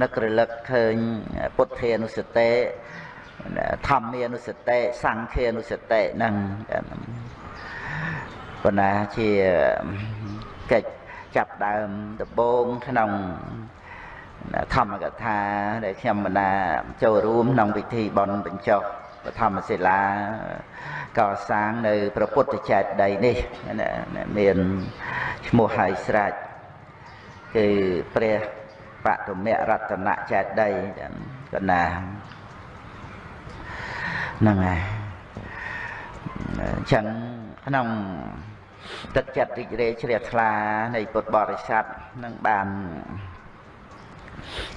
នឹករលឹកឃើញពុទ្ធានុសតិធម្មានុសតិសង្ឃានុសតិហ្នឹងប៉ុន្តែជាកិច្ចចាប់ដើមដំបូងក្នុងធម្មកថាដែលខ្ញុំបណ្ដាចូលរួមក្នុងពិធីបន់បញ្ចុះបឋមសិលាកសាងនៅព្រះពុទ្ធចេតិយនេះមានឈ្មោះហើយស្រេចគឺព្រះ បតុមរតនចេតិយកណាហ្នឹងហើយអញ្ចឹងក្នុងទឹកចិត្តរីករាយជ្រះថ្លានៃពុទ្ធបរិស័ទនឹងបាន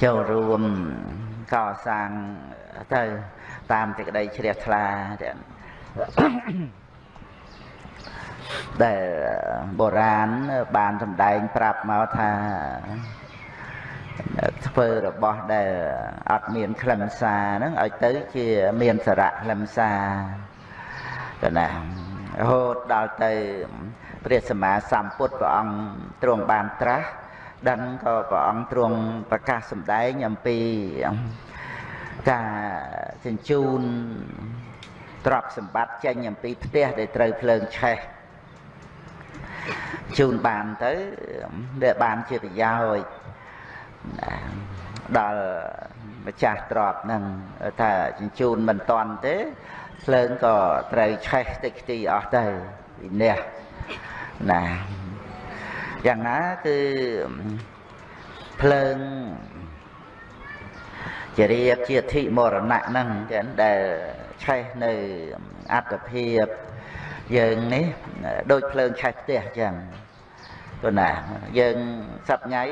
ចូលរួមកសាងទៅតាមសេចក្តីជ្រះថ្លាដែលបុរាណបានសម្ដែងប្រាប់មកថា ធ្វើរបស់ដែលអត់មានខ្លឹមសារហ្នឹងឲ្យទៅជាមានសារៈខ្លឹមសារទៅណារហូតដល់ទៅព្រះសម្មាសម្ពុទ្ធព្រះអង្គទ្រង់បានត្រាស់ដឹងក៏ព្រះអង្គទ្រង់ប្រកាសសម្ដែងអំពីការជញ្ជូនទ្រព្យសម្បត្តិចេញអំពីផ្ទះដែលត្រូវភ្លើងឆេះជូនបានទៅដែលបានជាប្រយោជន៍ ដល់ម្ចាស់ទ្រព្យហ្នឹងថាជញ្ជូនមិនតាន់ទេភ្លើងក៏ត្រូវឆេះតិចទីអស់ទៅវិនះណាយ៉ាងណាគឺភ្លើងជារៀបជាធិមរណៈហ្នឹងចឹងដែលឆេះនៅអត្តភាពយើងនេះដូចភ្លើងឆេះផ្ទះចឹងព្រោះណាយើងសប្ងៃ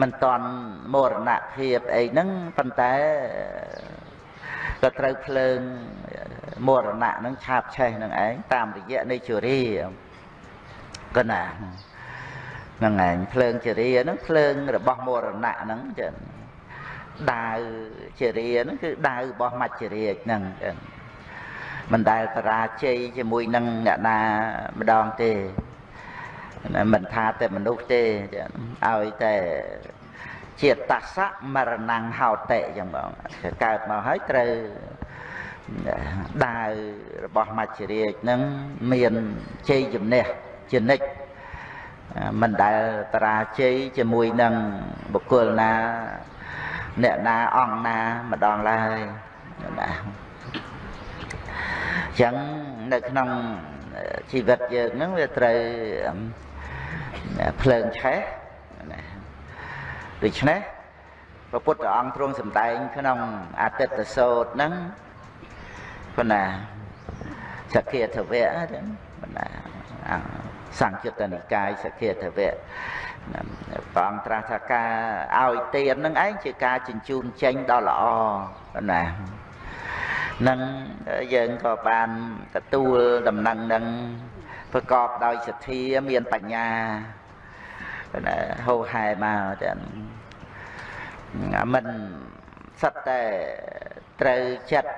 មិនតន់មរណភាពអីហ្នឹងប៉ុន្តែក៏ត្រូវភ្លើងមរណៈហ្នឹងឆាបឆេះនឹងឯងតាមរយៈនៃជរាក៏ណាហ្នឹងឯងភ្លើងជរាហ្នឹងភ្លើងរបស់មរណៈហ្នឹងចឹងដាវជរាហ្នឹងគឺដាវរបស់មច្ចរាជហ្នឹងចឹងមិនដែលបរាជ័យជាមួយនឹងអ្នកណាម្ដងទេ មិនថាតែមនុស្សទេឲ្យតែជាតសៈមរណងហោតិចឹងបងកើតមកហើយត្រូវដាវរបស់មច្ចរាជនឹងមានជ័យជំនះជានិច្ចមិនដែលបរាជ័យជាមួយនឹងបុគ្គលណាអ្នកណាអង្គណាម្ដងឡើយណាអញ្ចឹងនៅក្នុងជីវិតយើងហ្នឹងវាត្រូវ ភ្លើងឆេះណាដូច្នេះព្រះពុទ្ធអង្គទ្រង់សម្ដែងក្នុងអតិតសោតហ្នឹងប៉ុណ្ណាសក្កិធវៈប៉ុណ្ណាសង្យុត្តនិកាយសក្កិធវៈព្រះអង្គត្រាស់ថាការឲ្យទាននឹងឯងជាការជញ្ជូនចេញដ៏ល្អប៉ុណ្ណានឹងយើងក៏បានទទួលដំណឹងនឹង ប្រកបដោយសទ្ធាមានបញ្ញាណាហោហែមកចឹងមិនសិតតែត្រូវចិត្ត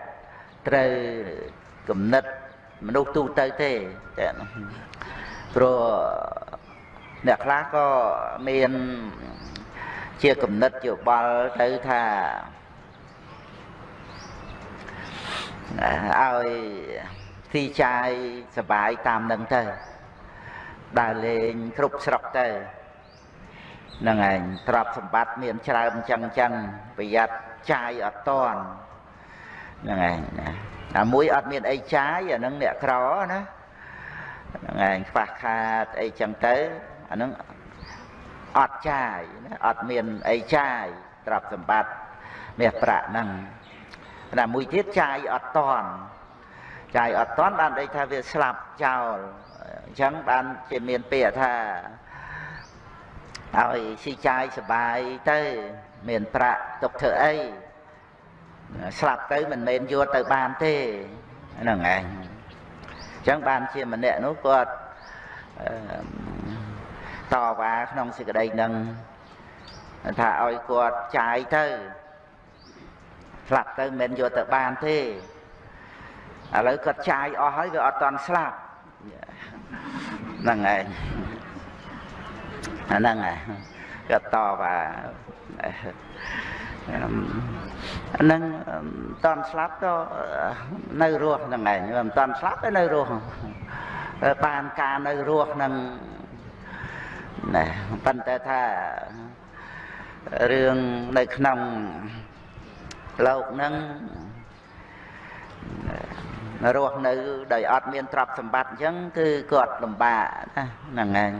ត្រូវគំនិតមនុស្សទូទៅទេចឹងព្រោះអ្នកខ្លះក៏មានជាគំនិតយោបល់ទៅថាឲ្យ ទីចាយសបាយតាមនឹងទៅដើរលេងគ្រប់ស្រុកទៅហ្នឹងឯងទ្រព្យសម្បត្តិមានច្រើនអញ្ចឹងអញ្ចឹងប្រយ័ត្នចាយអត់តន់ហ្នឹងឯងណាតែមួយអត់មានអីចាយអានឹងអ្នកក្រណាហ្នឹងឯងខ្វះខាតអីចឹងទៅអានឹងអត់ចាយណាអត់មានអីចាយទ្រព្យសម្បត្តិមាសប្រាក់ហ្នឹងតែមួយទៀតចាយអត់តន់ ចាយអត់តន់បានន័យថាវាស្លាប់ចោលអញ្ចឹងបានជាមានពាក្យថាឲ្យស៊ីចាយសបាយទៅមានប្រាក់ទុកធ្វើអីស្លាប់ទៅមិនមែនយកទៅបានទេហ្នឹងឯងអញ្ចឹងបានជាម្នាក់នោះគាត់តវ៉ាក្នុងសេចក្តីនឹងថាឲ្យគាត់ចាយទៅស្លាប់ទៅមិនមែនយកទៅបានទេ ឥឡូវគាត់ចាយអស់ហើយវាអត់តន់ស្លាប់ហ្នឹងឯងអាហ្នឹងគាត់តបថាហ្នឹងតន់ស្លាប់ក៏នៅរស់ហ្នឹងឯងមិនតន់ស្លាប់ទេនៅរស់បានការនៅរស់ហ្នឹងណែប៉ុន្តែថារឿងនៅក្នុងលោកហ្នឹង រស់នៅដោយអត់មានទ្រព្យសម្បត្តិអញ្ចឹងគឺគាត់លំបាកណាហ្នឹងឯង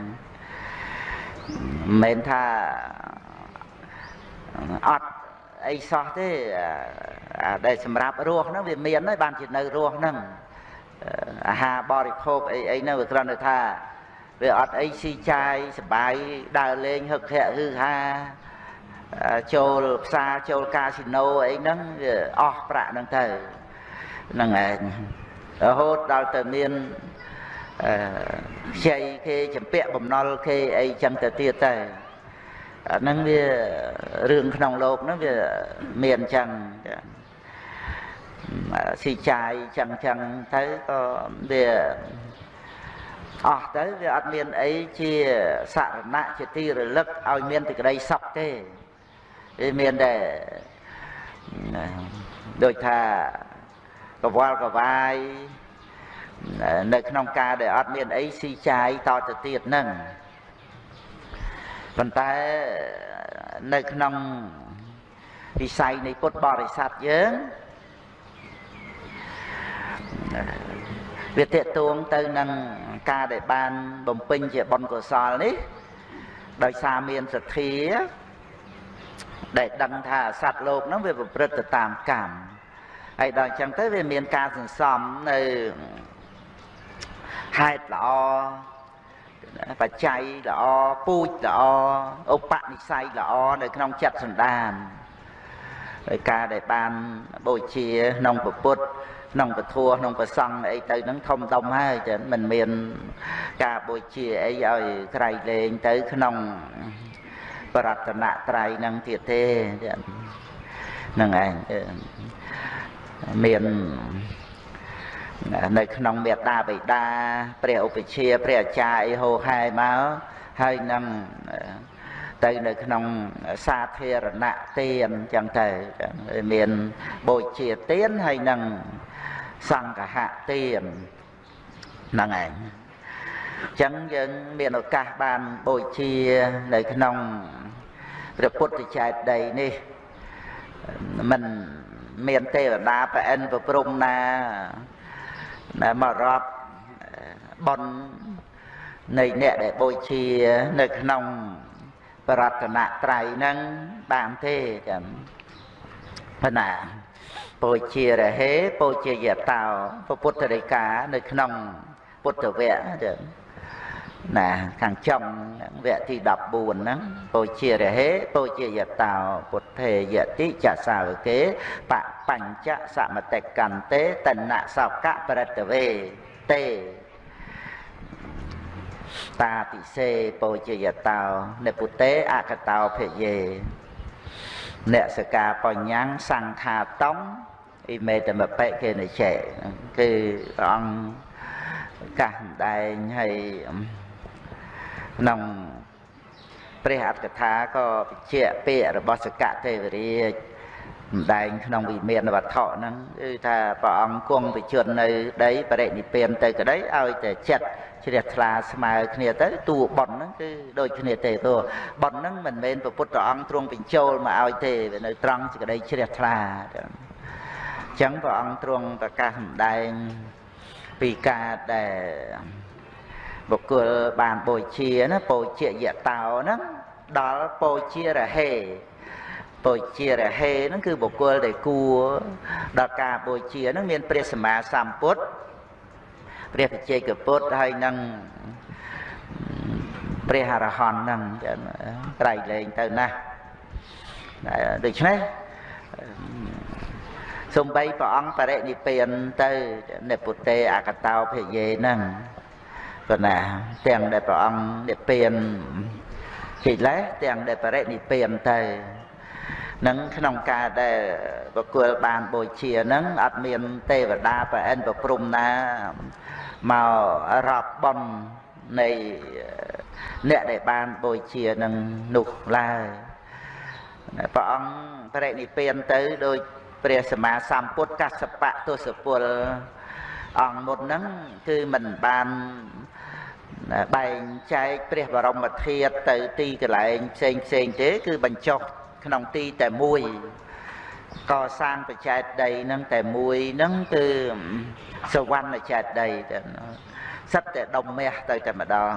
មិនមែនថាអត់អីសោះទេអាដែលសម្រាប់រស់ហ្នឹងវាមានហើយបានជានៅរស់ហ្នឹងអាហារបរិភោគអីអីហ្នឹងវាគ្រាន់តែថាវាអត់អីស៊ីចាយសបាយដើរលេងហឹកធាក់ហឺហាចូលផ្សារចូលកាស៊ីណូអីហ្នឹងវាអស់ប្រាក់ហ្នឹងទៅហ្នឹងឯងរហូតដល់ទៅមានអឺខ្ចីគេចម្ពាក់បំណុលគេអីចឹងទៅទៀតទៅអាហ្នឹងវារឿងក្នុងលោកហ្នឹងវាមានចឹងស៊ីចាយចឹងចឹងទៅក៏វាអស់ទៅវាអត់មានអីជាសរណៈជាទីរលឹកឲ្យមានទីក្តីសុខទេវាមានតែដូចថា កវល់កវាយនៅក្នុងការដែលអត់មានអីស៊ីចាយតទៅទៀតហ្នឹងប៉ុន្តែនៅក្នុងវិស័យនៃពុទ្ធបរិស័ទយើងវាតេតួងទៅនឹងការដែលបានបំពេញជាបុណ្យកុសលនេះ ដោយសារមានសទ្ធាដែលដឹងថាសត្វលោកហ្នឹងវាប្រព្រឹត្តទៅតាមកម្ម ហើយដល់អញ្ចឹងទៅវាមានការសន្សំនៅហេតុល្អបច្ច័យល្អពូជល្អឧបនិស្ស័យល្អនៅក្នុងចិត្តសន្តានដោយការដែលបានបូជាក្នុងពុទ្ធក្នុងពធក្នុងប្រសង់អីទៅហ្នឹងធំដុំហើយចឹងមិនមានការបូជាអីឲ្យក្រៃលែងទៅក្នុងបរតនត្រ័យហ្នឹងទៀតទេហ្នឹងឯង មាននៅក្នុងមេត្តាបិតាព្រះឧបជាព្រះអាចារ្យអីហោហែមកហើយនឹងទៅនៅក្នុងសាធារណៈទានអញ្ចឹងទៅមានបូជាទានហើយនឹងសង្ឃហទានហ្នឹងឯងអញ្ចឹងយើងមានឱកាសបានបូជានៅក្នុងព្រះពុទ្ធចេតិយនេះមិន មានទេវតាប្រអិនប្រព្រំណាដែលមករាប់ប៉ុននៃអ្នកដែលបូជានៅក្នុងបរតនត្រ័យហ្នឹងបានទេចាំប៉ុណ្ណាបូជារហេបូជាយតោពុទ្ធរិកានៅក្នុងពុទ្ធវគ្គចឹង ណាខាងចំវគ្គទី14ហ្នឹងពោជារហេពោជាយតោពុទ្ធេយតិចសាវកេបបញ្ចសមតិកន្ទេតនសោកៈបរិតវេទេតាតិសេពោជាយតោនិពុទេអកតោភយេអ្នកសកាបញ្ញសង្ខាតំអ៊ីមេតមបិកេនិចេគឺព្រះអង្គកាសម្ដែងឲ្យ ក្នុងព្រះអត្តកថាក៏បញ្ជាក់ពាក្យរបស់សកទេវរាជម្ដែងក្នុងវិមានវត្ថុហ្នឹងគឺថាព្រះអង្គគង់វិជននៅដីបរិនិព្វានទៅក្តីឲ្យតែចិត្តជ្រះថ្លាស្មើគ្នាទៅតួប៉ុនហ្នឹងគឺដូចគ្នាទេព្រោះប៉ុនហ្នឹងមិនមែនព្រះពុទ្ធអង្គទ្រង់បញ្ចូលមកឲ្យទេវានៅត្រង់សេចក្តីជ្រះថ្លាអញ្ចឹងព្រះអង្គទ្រង់ប្រកាសម្ដែងពីការដែល បុគ្គលបានបូជាណាបូជាយតោហ្នឹងដល់បូជារហេបូជារហេហ្នឹងគឺបុគ្គលដែលគួរដល់ការបូជាហ្នឹងមានព្រះសម្មាសម្ពុទ្ធព្រះបច្ចេកពុទ្ធហើយនឹងព្រះអរហន្តហ្នឹងក្រៃលែងទៅណាស់ដូច្នេះសំបីព្រះអង្គបរិនិព្វានទៅនិពុទេអកតោភយេហ្នឹង ប៉ុណ្ណាទាំងដែលព្រះអង្គនិព្វានកិលេសទាំងដែលបរិនិព្វានទៅនឹងក្នុងការដែលបកគលបានបូជានឹងអត់មានទេវតាប្រអិនប្រព្រំណាមករាប់បន់នៃអ្នកដែលបានបូជានឹងនោះឡើយព្រះអង្គបរិនិព្វានទៅដោយព្រះសម្មាសម្ពុទ្ធកសបៈទសពល អង្គមុនហ្នឹងគឺមិនបានបែងចែកព្រះបរមធាតុទៅទីកន្លែងផ្សេងផ្សេងទេ គឺបញ្ចុះក្នុងទីតែមួយកសាងបច្ចេកដីហ្នឹងតែមួយហ្នឹងគឺសវណ្ណចេតដីទៅសិតតែដុំមាសទៅតែម្ដង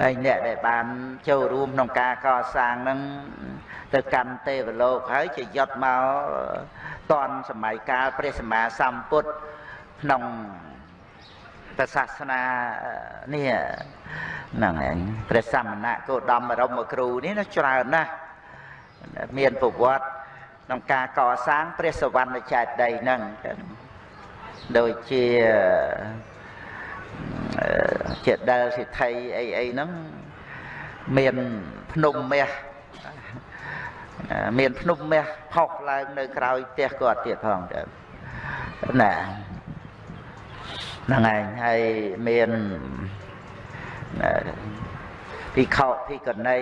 ហើយអ្នកដែលបានចូលរួមក្នុងការកសាងហ្នឹងទៅកាន់ទេវលោកហើយជាយត់មកតនសម័យកាលព្រះសម្មាសម្ពុទ្ធ ក្នុងព្រះសាសនានេះហ្នឹងឯងព្រះសមណៈគោដមបរមគ្រូនេះណាច្រើនណាស់មានប្រវត្តិក្នុងការកសាងព្រះសវណ្ណចេតីហ្នឹងដូចជាជាដែលសិទ្ធិអីអីហ្នឹងមានភ្នំមាសមានភ្នំមាសផុសឡើងនៅក្រោយផ្ទះគាត់ទៀតផងទៅណា ហ្នឹងឯងហើយមានភិក្ខុភិក្ខុនី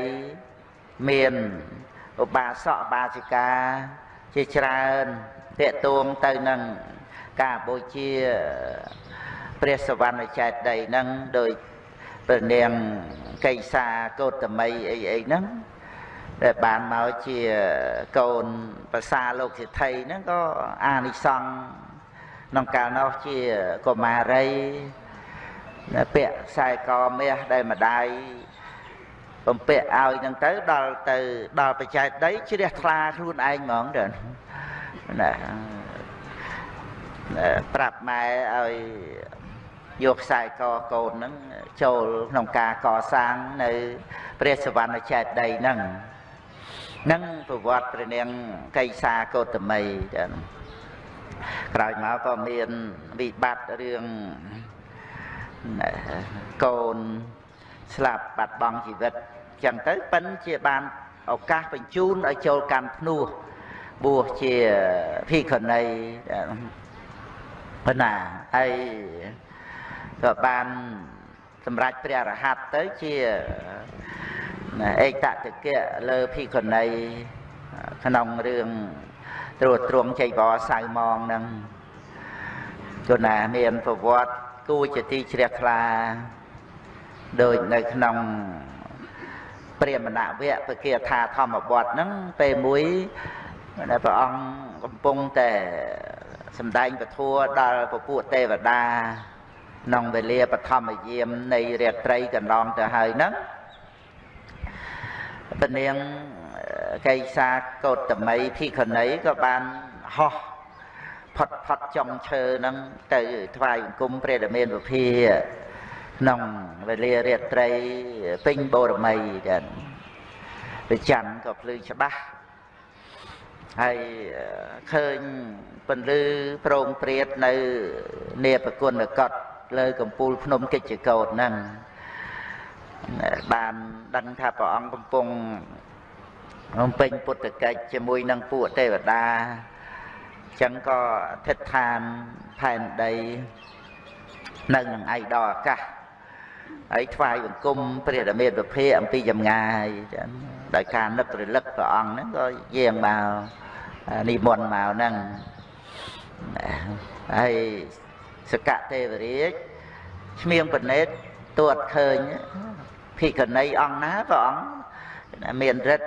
មានឧបាសកបាសិកាជាច្រើនតេតួងទៅនឹងការបូជាព្រះសវណ្ណចេតដីហ្នឹងដោយព្រះនាងកៃសាកោតមីអីអីហ្នឹងដែលបានមកជាកូនប្រសាលោកសិទ្ធិហ្នឹងក៏អានិសង្ឃ ក្នុងកាលនោះជាកុមារីពាក់ខ្សែកមាសដែលម្ដាយបំពាក់ឲ្យហ្នឹងទៅដល់ទៅដល់បច្ច័យដីជ្រះថ្លាខ្លួនឯងហ្មងទៅណាប្រាប់ម៉ែឲ្យយកខ្សែកកូនហ្នឹងចូលក្នុងការកសាងនៅព្រះសវណ្ណចេតដីហ្នឹងនឹងប្រវត្តិព្រះនាងកៃសាកោតមីចា៎ ក្រោយមកក៏មានវិបត្តិរឿងកូនស្លាប់បាត់បង់ជីវិតចឹងទៅប៉ិនជាបានឱកាសបញ្ជូនឲ្យចូលកាន់ភ្នោះបួសជាភិក្ខុនីប៉ុណ្ណាហើយក៏បានសម្រាប់ព្រះរហ័តទៅជាឯកតតិកៈលើភិក្ខុនីក្នុងរឿង ត្រួតត្រងចៃវរសៅម៉ងនឹងជូនណាមានប្រវត្តិគួរជាទីជ្រះថ្លាដូចនៅក្នុងព្រាមណវៈពគាថាធម្មបទហ្នឹងពេលមួយព្រះអង្គកំពុងតែសម្ដែងពធัวដល់ពពួកទេវតាក្នុងវេលាបឋមយាមនៃរាត្រីកន្លងទៅហើយហ្នឹងព្រះនាង កៃសាកោតមី ភិក្ខុនីក៏បានហោះផុតផុតចុងឈើហ្នឹងទៅថ្វាយបង្គំព្រះរាមាវិភាក្នុងវេលារាត្រីពេញបូរមីចឹងព្រះច័ន្ទក៏ភ្លឺច្បាស់ហើយឃើញពន្លឺប្រងព្រាតនៅនេបគុណកតលើកំពូលភ្នំកិច្ចកោតហ្នឹងបានដឹងថាព្រះអង្គកំពុង បំពេញពុទ្ធកិច្ចជាមួយនឹងពួកទេវតាចឹងក៏អធិដ្ឋានផែនដីនៅនឹងឯកដល់អាកាសហើយថ្វាយបង្គំព្រះរាមាវិភាអំពីចម្ងាយចឹងដោយការនឹករលឹកព្រះអង្គហ្នឹងក៏យាងមកនិមន្តមកហ្នឹងហើយសកទេវរាជឈ្មៀងបណេតទួតឃើញភិក្ខុនីអង្គណាព្រះអង្គមានរិទ្ធ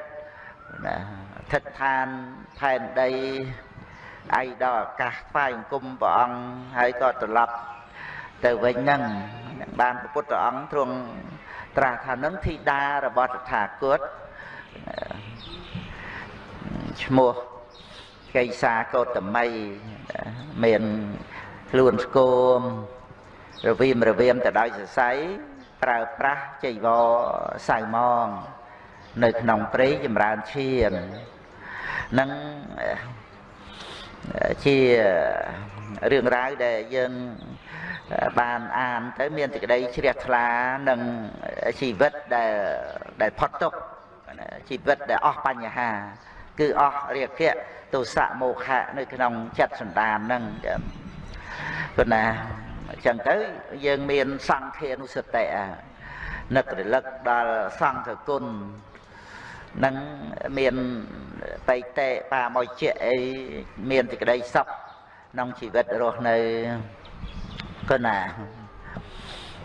ឋិតឋានផែនដីឯដល់អាកាសថ្វាយអង្គមព្រះអង្គហើយក៏ត្រឡប់ទៅវិញហ្នឹងបានព្រះពុទ្ធអង្គទ្រង់ត្រាស់ថានឹងធីតារបស់តថាគតឈ្មោះកៃសាកោតមីមានខ្លួនស្គមរវីមរវៀមទៅដោយសរសៃប្រើប្រាស់ចៃវរសៅម៉ង នៅក្នុងព្រៃចម្រើនឈាននឹងជារឿងរ៉ាវដែលយើងបានអានទៅមានសេចក្តីជ្រះថ្លានឹងជីវិតដែលដែលផុតទុក្ខជីវិតដែលអស់បញ្ហា គឺអស់រាគៈទោសៈមោហៈនៅក្នុងចិត្តសន្តានហ្នឹងប៉ុន្តែអញ្ចឹងទៅយើងមានសង្ឃានុសតិនឹករលឹកដល់សង្ឃគុណ នឹងមានបៃតេបាមកជាអីមានសេចក្តីសុខក្នុងជីវិតរស់នៅគណា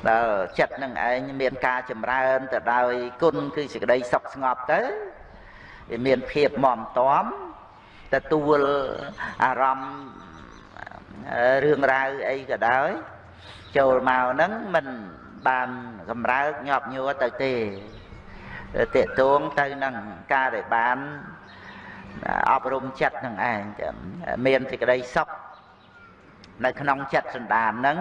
ដល់ចិត្តនឹងឯងមានការចម្រើនទៅដោយគុណគឺសេចក្តីសុខស្ងប់ទៅវាមានភាពមមតំទទួលអារម្មណ៍រឿងរ៉ាវអីក៏ដោយចូលមកហ្នឹងមិនបានកម្រើកញាប់ញួរទៅទេ តេតួងទៅនឹងការដែលបានអប់រំចិត្តនឹងឯងមានសេចក្តីសុខនៅក្នុងចិត្តសន្តានហ្នឹង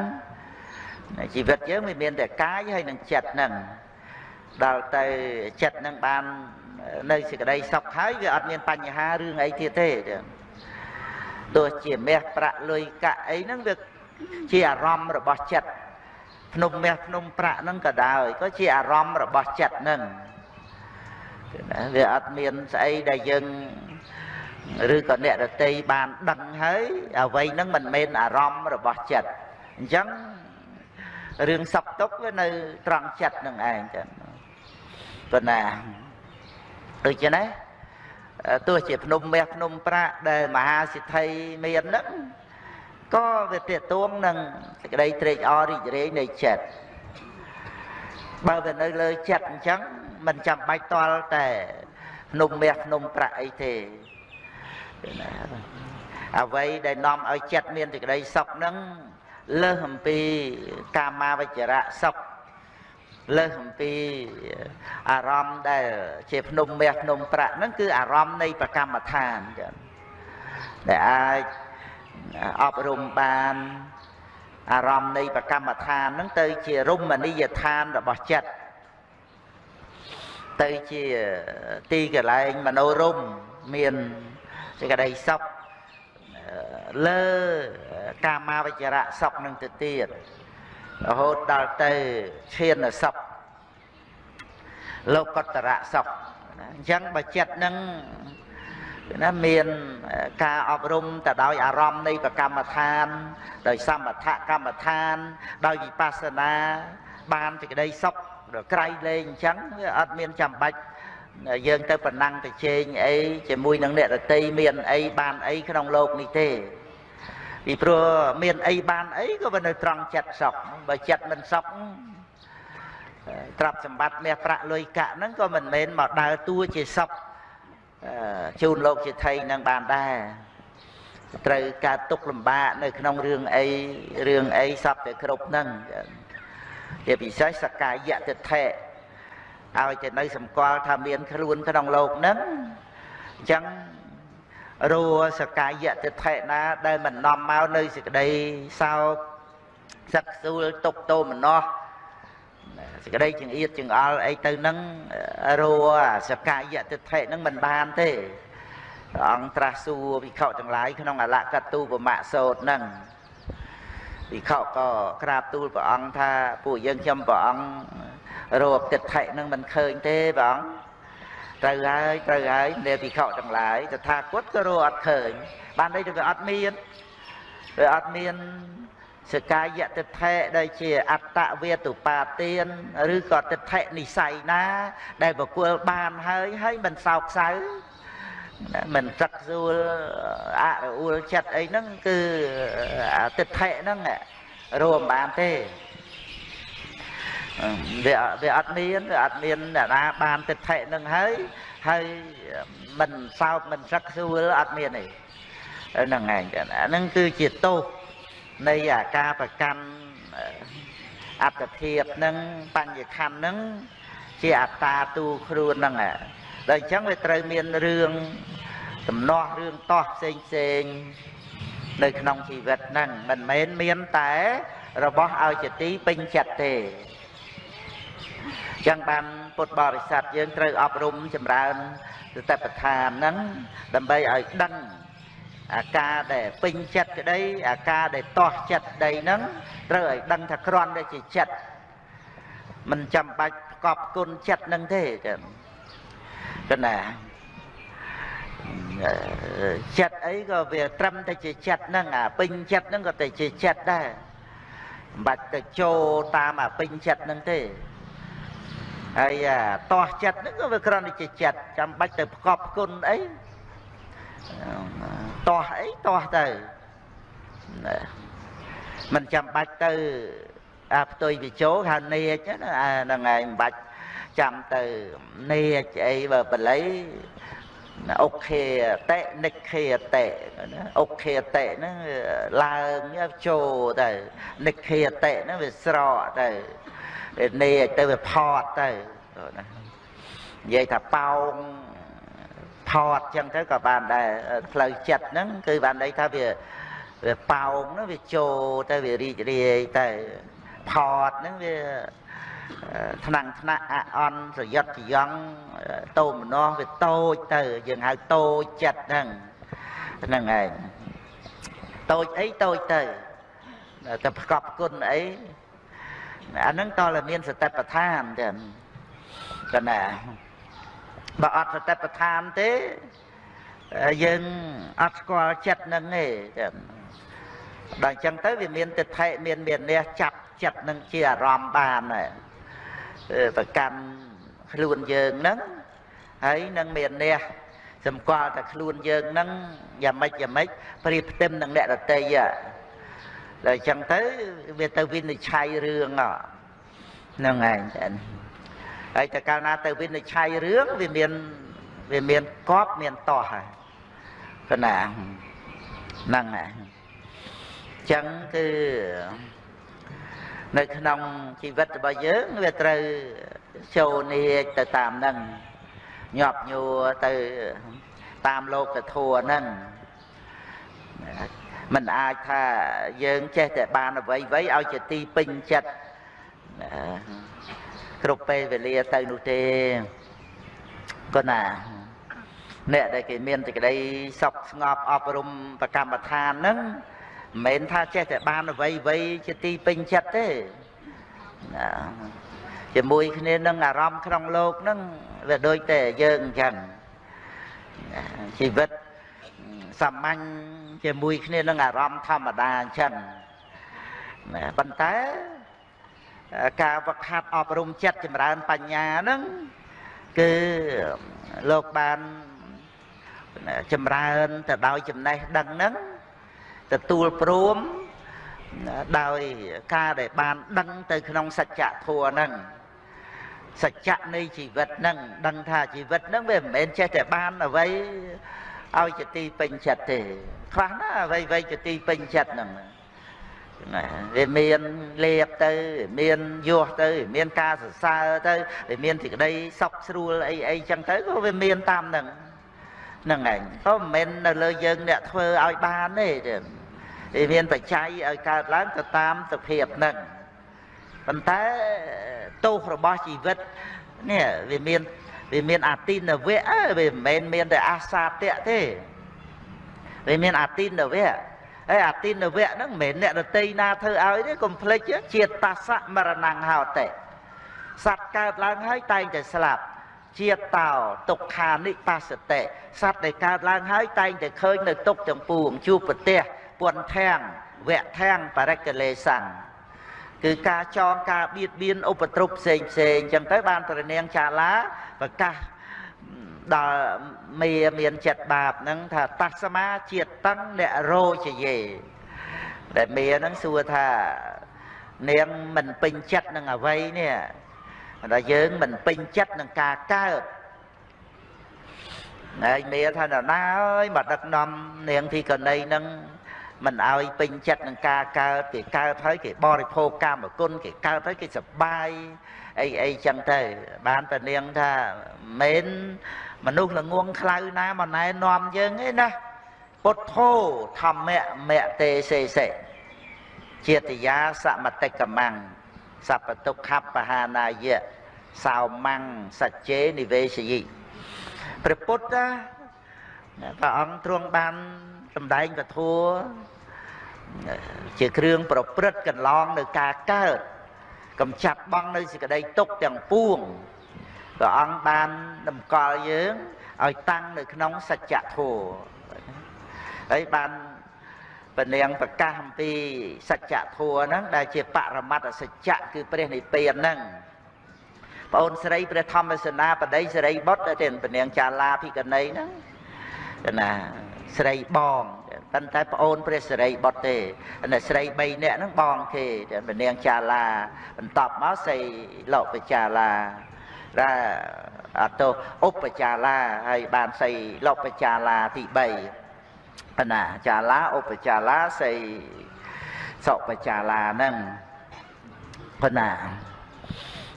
ជីវិតយើងមិនមានតែកាយហើយនឹងចិត្តហ្នឹងដល់ទៅចិត្តហ្នឹងបាននៅសេចក្តីសុខហើយវាអត់មានបញ្ហារឿងអីទៀតទេទោះជាមាសប្រាក់លុយកាក់អីហ្នឹងវាជាអារម្មណ៍របស់ចិត្តភ្នំមាសភ្នំប្រាក់ហ្នឹងក៏ដោយក៏ជាអារម្មណ៍របស់ចិត្តហ្នឹង វាអត់មានស្អីដែលយើងឬក៏អ្នករតីបានដឹងហើយអ្វីហ្នឹងមិនមែនអារម្មណ៍របស់ចិត្តអញ្ចឹងរឿងសពទុកវានៅត្រង់ចិត្តនឹងឯងចឹងប៉ុណ្ណាដូចចឹងណាទោះជាភ្នំមាសភ្នំប្រាក់ដែលមហាសិទ្ធិមានហ្នឹងក៏វាតេតួងនឹងសេចក្តីត្រេកអររីករាយនៃចិត្តបើវានៅលើចិត្តអញ្ចឹង មិនចាំបាច់តល់តែភ្នំមាសភ្នំប្រាក់អីទេអ្វីដែលនាំឲ្យចិត្តមានសេចក្តីសុខហ្នឹងលើសអំពីកាមាវចរៈសុខលើសអំពីអារម្មណ៍ដែលជាភ្នំមាសភ្នំប្រាក់ហ្នឹងគឺអារម្មណ៍នៃប្រកម្មដ្ឋានចឹងដែលអាចអប់រំបានអារម្មណ៍នៃប្រកម្មដ្ឋានហ្នឹងទៅជារមណីយដ្ឋានរបស់ចិត្ត ទៅជាទីកន្លែងមនោរមមានសេចក្តីសុខលើកាមាវចរៈសុខនឹងទៅទៀតរហូតដល់ទៅឈានសុខលោកតរៈសុខអញ្ចឹងបើចិត្តនឹងណាមានការអប់រំទៅដោយអារម្មណ៍នៃប្រកម្មដ្ឋាន ដោយសមថកម្មដ្ឋាន ដោយវិបស្សនាបានសេចក្តីសុខ ក្រៃលែងអញ្ចឹងវាអត់មានចាំបាច់យើងទៅប្រណាំងទៅជែងអីជាមួយនឹងអ្នករតីមានអីបានអីក្នុងโลกនេះទេពីព្រោះមានអីបានអីក៏វានៅត្រង់ចិត្តសុខបើចិត្តមិនសុខទ្រព្យសម្បត្តិមាសប្រាក់លុយកាក់ហ្នឹងក៏មិនមែនមកដើរតួជាសុខជូនលោកជាថៃនឹងបានដែរត្រូវការទុកលំបាកនៅក្នុងរឿងអីរឿងអីសពតែគ្រប់ហ្នឹង ជាពិសេសសកាយតិថេឲ្យតែនៅសម្គាល់ថាមានខ្លួនក្នុងលោកហ្នឹងអញ្ចឹងរួសកាយតិថិណា ដែលមិននាំមកនៅសេចក្តីសោកសឹកសួលទុកទោមនោះសេចក្តីចង្អៀតចង្អល់អីទៅនឹងរួសកាយតិថិនឹងមិនបានទេព្រះអង្គត្រាស់សួរវិខទាំងឡាយក្នុងអលកតូបមៈសោតនឹង វិខក៏ក្រាបទូលព្រះអង្គថាពួកយើងខ្ញុំព្រះអង្គរកតិថិនឹងមិនឃើញទេព្រះអង្គត្រូវហើយត្រូវហើយអ្នកពិខុទាំងឡាយតថាគតក៏រកអត់ឃើញបានន័យថាវាអត់មានវាអត់មានសកាយតិថិដែលជាអត្តវេទុបាទានឬក៏តិថិនិស័យណា ដែលបកគលបានហើយហើយមិនសោកសៅ មិនសឹកសួលអរអ៊ូលចិត្តអីហ្នឹងគឺតិថិហ្នឹងរួមបានទេវាវាអត់មានវាអត់មានអ្នកណាបានទិដ្ឋិនឹងហើយហើយមិនសោកមិនសឹកសួលអត់មានទេហ្នឹងឯងអាហ្នឹងគឺជាទោសនៃអាការប្រកាន់អត្តភាពហ្នឹងបញ្ញខណ្ឌហ្នឹងជាអត្តាទូខ្លួនហ្នឹង ដល់អញ្ចឹងវាត្រូវមានរឿងដំណោះរឿងតោះផ្សេងផ្សេងនៅក្នុងជីវិតហ្នឹងមិនមែនមានតែរបស់ឲ្យជាទីពេញចិត្តទេចឹងបានពុទ្ធបរិស័ទយើងត្រូវអប់រំចម្រើនសតិប្បដ្ឋានហ្នឹងដើម្បីឲ្យដឹងអាការដែលពេញចិត្តក្តីអាការដែលតោះចិត្តក្តីហ្នឹងត្រូវឲ្យដឹងថាក្រន់តែជាចិត្តមិនចាំបាច់ប្រកបគុណចិត្តហ្នឹងទេចឹង គណាចិត្តអីក៏វាត្រឹមតែជាចិត្តហ្នឹងអាពេញចិត្តហ្នឹងក៏តែជាចិត្តដែរមិនបាច់ទៅចូលតាមអាពេញចិត្តហ្នឹងទេហើយតោះចិត្តហ្នឹងក៏វាគ្រាន់តែជាចិត្តចាំបាច់ទៅប្រកបគុណអីតោះអីតោះទៅមិនចាំបាច់ទៅអាផ្ទុយវិជោហៅនេចហ្នឹងឯងមិនបាច់ ចាំទៅនេចអីបើបល័យអុខេតេនិខេតេអុខេតេហ្នឹងឡើងចូលទៅនិខេតេហ្នឹងវាស្រកទៅនេចទៅវាផតទៅណានិយាយថាប៉ោងផតចឹងទៅក៏បានដែរផ្លូវចិត្តហ្នឹងគឺបានន័យថាវាវាប៉ោងហ្នឹងវាចូលទៅវារីករាយទៅផតហ្នឹងវា ថ្នាំងថ្នាក់អអន់ប្រយុទ្ធចយងតោមនោះវាតូចទៅយើងហៅតូចចិត្តហ្នឹងហ្នឹងឯងតូចអីតូចទៅតែប្រកបគុណអីអាហ្នឹងតើមានសតិប្បដ្ឋានចឹងកណាបើអត់សតិប្បដ្ឋានទេយើងអត់ស្គាល់ចិត្តនឹងទេចឹងដល់អញ្ចឹងទៅវាមានទិដ្ឋិមានមាននេះចាប់ចិត្តនឹងជាអារម្មណ៍បាន ប្រកាន់ខ្លួនយើងហ្នឹងហើយនឹងមាននេះសម្គាល់តែខ្លួនយើងហ្នឹងយ៉ាងម៉េចយ៉ាងម៉េចព្រៀបផ្ទឹមនឹងអ្នកដតីដល់អញ្ចឹងទៅវាទៅវិនិច្ឆ័យរឿងហ្នឹងឯងចា៎ហើយតែកាលណាទៅវិនិច្ឆ័យរឿងវាមានវាមានកប់មានតោះហើយកណាហ្នឹងឯងចឹងគឺ នៅក្នុងជីវិតរបស់យើងវាត្រូវចូលនីទៅតាមហ្នឹងញាប់ញួរទៅតាមលោកធัวហ្នឹងมันអាចថាយើងចេះតែបានអ្វីអ្វីឲ្យជាទីពេញចិត្តគ្រប់ពេលវេលាទៅនោះទេក៏ណាអ្នកដែលគេមានសេចក្តីសុខស្ងប់អប់រំប្រកម្មដ្ឋានហ្នឹង មិនមែនថាចេះតែបានអ្វីអ្វីជាទីពេញចិត្តទេណាជាមួយគ្នានឹងអារម្មណ៍ក្នុងលោកហ្នឹងវាដូចតែយើងអញ្ចឹងជីវិតសាមញ្ញជាមួយគ្នានឹងអារម្មណ៍ធម្មតាអញ្ចឹងណាប៉ុន្តែការវឹកហាត់អប់រំចិត្តចម្រើនបញ្ញាហ្នឹងគឺលោកបានចម្រើនទៅដោយចំណេះដឹងហ្នឹង ទទួលព្រមដោយការដែលបានដឹងទៅក្នុងសច្ចធម៌ហ្នឹងសច្ចៈនៃជីវិតហ្នឹងដឹងថាជីវិតហ្នឹងវាមិនមែនចេះតែបានអ្វីឲ្យជាទីពេញចិត្តទេខ្លះណាអ្វីអ្វីជាទីពេញចិត្តហ្នឹងណាវាមានលៀបទៅមានយោះទៅ មានការសរសើរទៅវាមានសេចក្តីសុខស្រួលអីអីចឹងទៅក៏វាមានតាមហ្នឹងហ្នឹងឯងក៏មិនមែននៅលើយើងអ្នកធ្វើឲ្យបានទេ វាមានបច្ច័យឲ្យកើតឡើងទៅតាមសភាពហ្នឹងប៉ុន្តែទោសរបស់ជីវិតនេះវាមានវាមានអាទិនវៈវាមិនមែនមានតែអាសាតៈទេវាមានអាទិនវៈហើយអាទិនវៈហ្នឹងមិនមែនអ្នកដតីណាធ្វើឲ្យទេកុំភ្លេចជាតិតាសៈមរណង្ហោតិសត្វកើតឡើងហើយតែងតែស្លាប់ជាតិតោទុក្ខានិបាសតិសត្វដែលកើតឡើងហើយតែងតែឃើញនៅទុកទាំងពួងជួបប្រទេស ពន្ធធាំងវៈធាំងបរិកលេសੰគឺការចងការបៀតបៀនឧបទ្រពផ្សេងផ្សេងអញ្ចឹងទៅបានព្រះនាងចាឡាប្រកាសដល់មេមានចិត្តបាបហ្នឹងថាតស្មាជាតិតឹងអ្នករោជយេដែលមេហ្នឹងសួរថានាងមិនពេញចិត្តនឹងអ្វីនេះដល់យើងមិនពេញចិត្តនឹងការកើតហើយមេថាណាអើយមកដឹកនាំនាងធីកណីហ្នឹង មិនឲ្យពេញចិត្តនឹងការកើតគេកើតហើយគេបរិភោគកម្មគុណគេកើតហើយគេសប្បាយអីអីចឹងទៅ បានតែនាងថាមិនមនុស្សល្ងងខ្លៅណាមកណែនាំយើងទេណាពុទ្ធោធម្មៈមៈទេសេសេចេតយាសមតិកមੰសពតុខបហានាយៈសោមੰសច្ចេនិវេសយិព្រះពុទ្ធព្រះអង្គទ្រង់បានសម្ដែងពធัว ជាគ្រឿងប្រព្រឹត្តកន្លងនៅការកើតកំចាត់បងនៅសេចក្តីទុកទាំងពួងព្រះអង្គបានតម្កល់យើងឲ្យតាំងនៅក្នុងសច្ចធម៌ហើយបានពនាងប្រកាសអំពីសច្ចធម៌ហ្នឹងដែលជាបរមត្តសច្ចៈគឺព្រះនិព្វានហ្នឹងប្អូនស្រីព្រះធម្មសេនាបតីសេរីបុត្រទៅពនាងចាឡាភិកណីហ្នឹងណាស្រីបង ប៉ុន្តែប្អូនព្រះសិរីបុត្រទេ અને ស្រី3នាក់ហ្នឹងបងគេពនាងចាឡាបន្ទាប់មកសីលោកបចាឡារ៉ាអត់ទៅឧបចាឡាហើយបានសីលោកបចាឡាទី3ណាចាឡាឧបចាឡាសីសុបចាឡាហ្នឹងប៉ុណ្ណា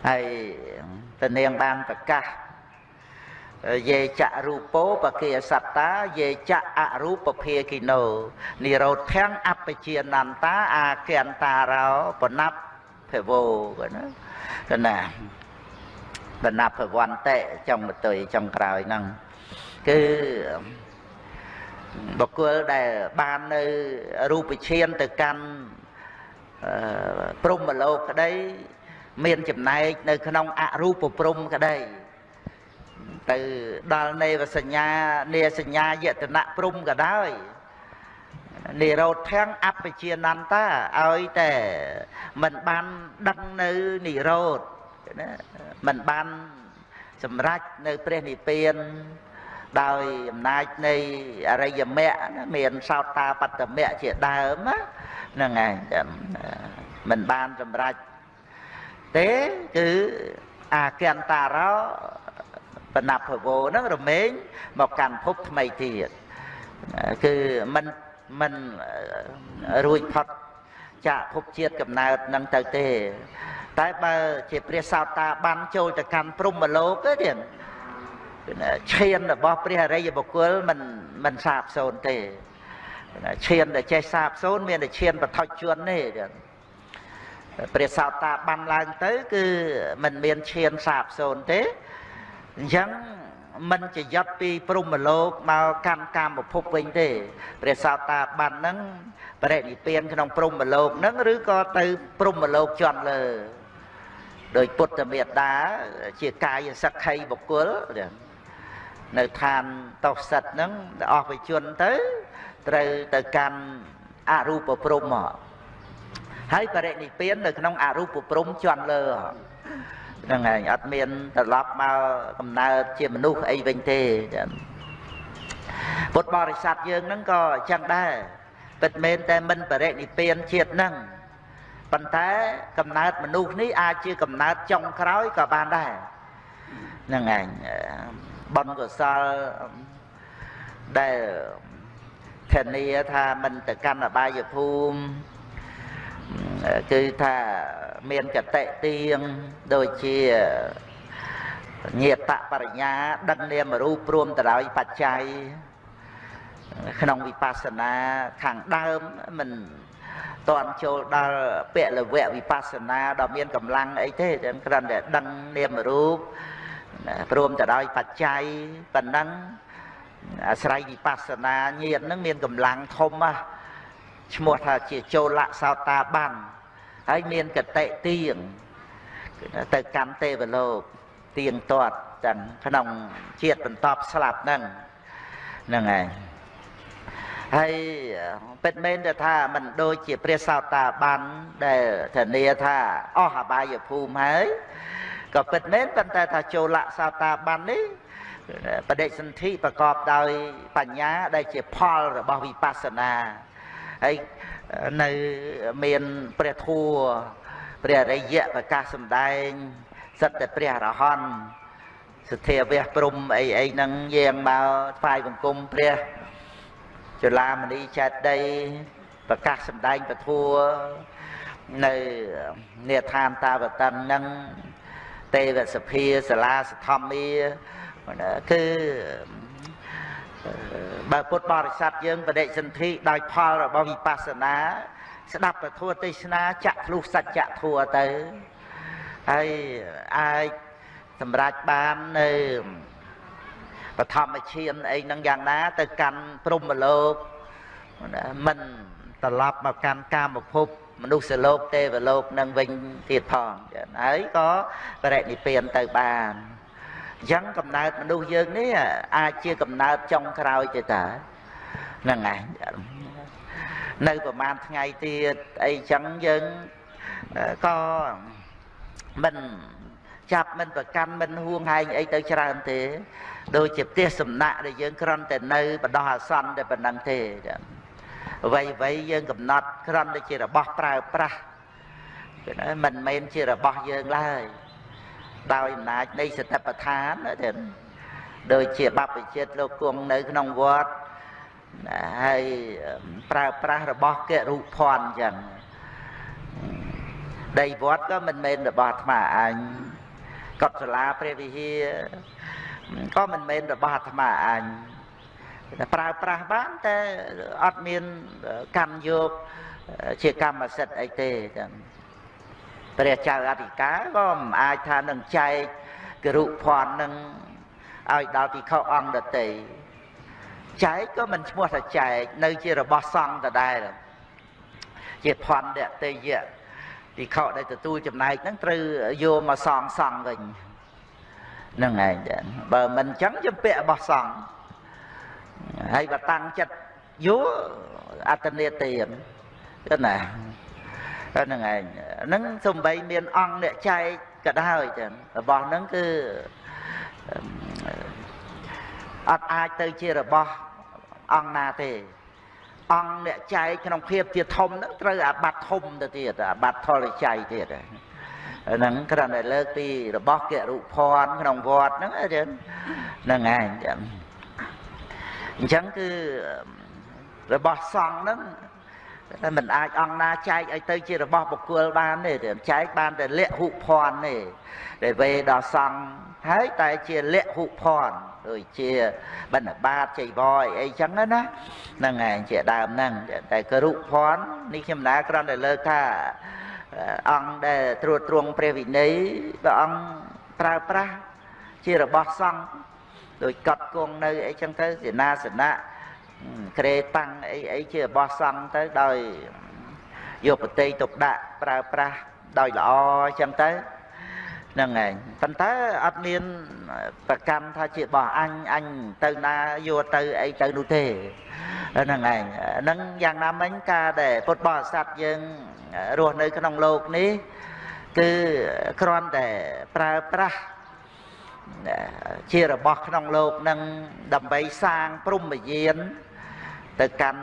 ហើយតនាងបានប្រកាស យេចរូបោបកិយសត្តាយេចអរូបភាគិណោនិរោធំអបជានន្តាអាគន្តារោបណប់ភវោក៏ណាក៏ណាបណប់ភវន្តិចុងបន្ទុយចុងក្រោយហ្នឹងគឺបុគ្គលដែលបាននៅរូបឈានទៅកាន់ព្រំមលោកក្តី មានចំណែកនៅក្នុងអរូបព្រំក្តី ទៅដល់នេវសញ្ញានេសញ្ញាយតនៈព្រំក៏ដោយនិរោធធាំងអបជានន្តាឲ្យតែមិនបានដឹងនៅនិរោធណាមិនបានសម្រេចនៅព្រះនិព្វានដោយអំណាចនៃអរិយមគ្គមានសោតាបត្តមគ្គជាដើមហ្នឹងហើយមិនបានសម្រេចទេគឺអាកន្តារោ បណភវោហ្នឹងរមែងមកកាន់ភពថ្មីទៀតគឺមិនមិនរួចផុតចាក់ភពជាតិកំណើតនឹងទៅទេ តែបើជាព្រះសោតាបានចូលទៅកាន់ព្រំមលោកទេទៀតឈានរបស់ព្រះអរិយបុគ្គលមិនមិនសាបសូន្យទេឈានដែលចេះសាបសូន្យមានតែឈានបឋិជនទេទៀតព្រះសោតាបានឡើងទៅ គឺមិនមានឈានសាបសូន្យទេ អញ្ចឹងមិនជាយត់ពីព្រំលោកមកកម្មកាមភពវិញទេព្រះសោតាបានហ្នឹងបរិនិព្វានក្នុងព្រំលោកហ្នឹងឬក៏ទៅព្រំលោកជន់លើដោយពុទ្ធមេត្តាជាកាយសក្ខីបុគ្គលនៅឋានតោសិតហ្នឹងអស់វិជនទៅត្រូវទៅកាន់អរូបព្រំមកហើយបរិនិព្វាននៅក្នុងអរូបព្រំជន់លើហ្នឹងហើយអត់មានត្រឡប់មកកំណើតជាមនុស្សអីវិញទេពុទ្ធបរិស័ទយើងហ្នឹងក៏អញ្ចឹងដែរពិតមែនតែមិនបរិនិព្វានជាតិហ្នឹងប៉ុន្តែកំណើតមនុស្សនេះអាចជាកំណើតចុងក្រោយក៏បានដែរហ្នឹងឯងបុណ្យកុសលដែលធានាថាមិនទៅកាន់អបាយភូមិ គឺថាមានកតិទៀងដូចជាញាតបរិញ្ញាដឹកនាមរូបព្រមទៅដោយបច្ច័យក្នុងវិបស្សនាខាងដើមមិនតន់ចូលដល់ពលវៈវិបស្សនាដ៏មានកម្លាំងអីទេតែគ្រាន់តែដឹងនាមរូបព្រមទៅដោយបច្ច័យប៉ុណ្ណឹងអាស្រ័យវិបស្សនាញាតនឹងមានកម្លាំងធំណាស់ ឈ្មោះថាជាចូលៈសោតាបានហើយមានកតិទៀងទៅកម្មទេវលោកទៀងទាត់ទាំងក្នុងជាតិបន្តស្លាប់ហ្នឹងហ្នឹងហើយហើយពិតមែនទៅថាមិនដូចជាព្រះសោតាបានដែលធានាថាអស់អបាយភូមិហើយក៏ពិតមែនប៉ុន្តែថាចូលៈសោតាបាននេះបដិសន្ធិប្រកបដោយបញ្ញាដែលជាផលរបស់វិបស្សនា ហើយនៅមានព្រះធัวព្រះរិយៈប្រកាសសម្ដែងសិតតែព្រះអរហន្តសទ្ធាវះព្រំអីអីហ្នឹងយាងមកថ្វាយបង្គំព្រះចលាមនីចេតីប្រកាសសម្ដែងពធัวនៅនេឋានតាវតិនហ្នឹងទេវសភាសាលាសធម្មាគឺ បើពុទ្ធបរិស័ទយើងបដិសន្ធិដោយផលរបស់វិបស្សនា ស្ដាប់ពធទេសនាចាក់ធ្លុះសច្ចធัวទៅហើយអាចសម្រេចបាននៅបឋមឈានអីហ្នឹងយ៉ាងណា ទៅកាន់ព្រំលោកមិនត្រឡប់មកកាន់កាមភពមនុស្សលោកទេវលោកនឹងវិញទៀតផងហើយក៏បរិនិព្វានទៅបាន អញ្ចឹងកំណើតមនុស្សយើងនេះអាចជាកំណើតចុងក្រោយទេតាហ្នឹងឯងនៅប្រហែលថ្ងៃទៀតអីចឹងយើងក៏មិនចាប់មិនប្រកាន់មិនហួងហែងអីទៅច្រើនទេ ដូចជាផ្ទះសំណាក់ដែលយើងគ្រាន់តែនៅបដោះអាសន្នតែប៉ុណ្្នឹងទេចាអ្វីអ្វីយើងកំណត់គ្រាន់តែជារបស់ប្រើប្រាស់គឺមិនមែនជារបស់យើងឡើយ ដោយអំណាចនៃសតិប្បដ្ឋានទេដូចជាបព្វជិតលោកគង់នៅក្នុងវត្តហើយប្រើប្រាស់របស់កិរុភ័ណ្ឌអញ្ចឹងដីវត្តក៏មិនមែនរបស់អាត្មាអញកុដិសាលាព្រះវិហារក៏មិនមែនរបស់អាត្មាអញតែប្រើប្រាស់បានតែអត់មានកម្មយកជាកម្មសិទ្ធិអីទេចឹង ព្រះចៅអធិការក៏មិនអាចថានឹងចែកគរុភ័ណ្ឌនឹងឲ្យដល់ពិខុអង្គដតីចែកក៏មិនឈ្មោះថាចែកនៅជារបស់សង្ឃដដែលជាភ័ណ្ឌតេយៈពិខុដែលទទួលចំណែកហ្នឹងត្រូវយកមកសងសង់វិញហ្នឹងឯងចាបើមិនអញ្ចឹងជំពាក់របស់សង្ឃហើយបើតាំងចិត្តយកអត្តនេទានទៅណា ហ្នឹងឯងហ្នឹងសំបីមានអង្គអ្នកចែកក៏ដោយចឹងរបស់ហ្នឹងគឺអត់អាចទៅជារបស់អង្គណាទេអង្គអ្នកចែកក្នុងភាពជាធំហ្នឹងត្រូវអាបត្តិធំទៅទៀតអាបត្តិថលចៃទៀតហ្នឹងគ្រាន់តែលើកពីរបស់គរុភ័ណ្ឌក្នុងវត្តហ្នឹងហ្នឹងឯងអញ្ចឹងគឺរបស់សង្ឃហ្នឹងតែ មិនអាចអង្គណាចែកឲ្យទៅជារបស់បុគ្គលបានទេចែកបានតែលក្ខហុភ័ណ្ឌទេដែលវេដល់សង្ឃហើយតែជាលក្ខហុភ័ណ្ឌដូចជាបណ្ឌបាតចៃវរអីចឹងណាហ្នឹងឯងជាដើមហ្នឹងតែគរុភ័ណ្ឌនេះខ្ញុំណាគ្រាន់តែលើកថាអង្គដែលត្រួតត្រងព្រះវិន័យព្រះអង្គប្រើប្រាស់ជារបស់សង្ឃដោយកត់គង់នៅអីចឹងទៅសេនាសនៈ ក្រេតាំងអីអីជារបស់សង្ឃទៅដោយយកប្រតិទុកដាក់ប្រើប្រាស់ដោយល្អអញ្ចឹងទៅហ្នឹងឯងប៉ុន្តែអត់មានប្រកម្មថាជារបស់អញអញទៅណាយកទៅអីទៅនោះទេហ្នឹងឯងហ្នឹងយ៉ាងណាមិញការដែលពុទ្ធបរិស័ទយើងរស់នៅក្នុងโลกនេះគឺគ្រាន់តែប្រើប្រាស់ ជារបស់ក្នុងលោកនឹងដើម្បីសាងព្រំយាន ទៅកាន់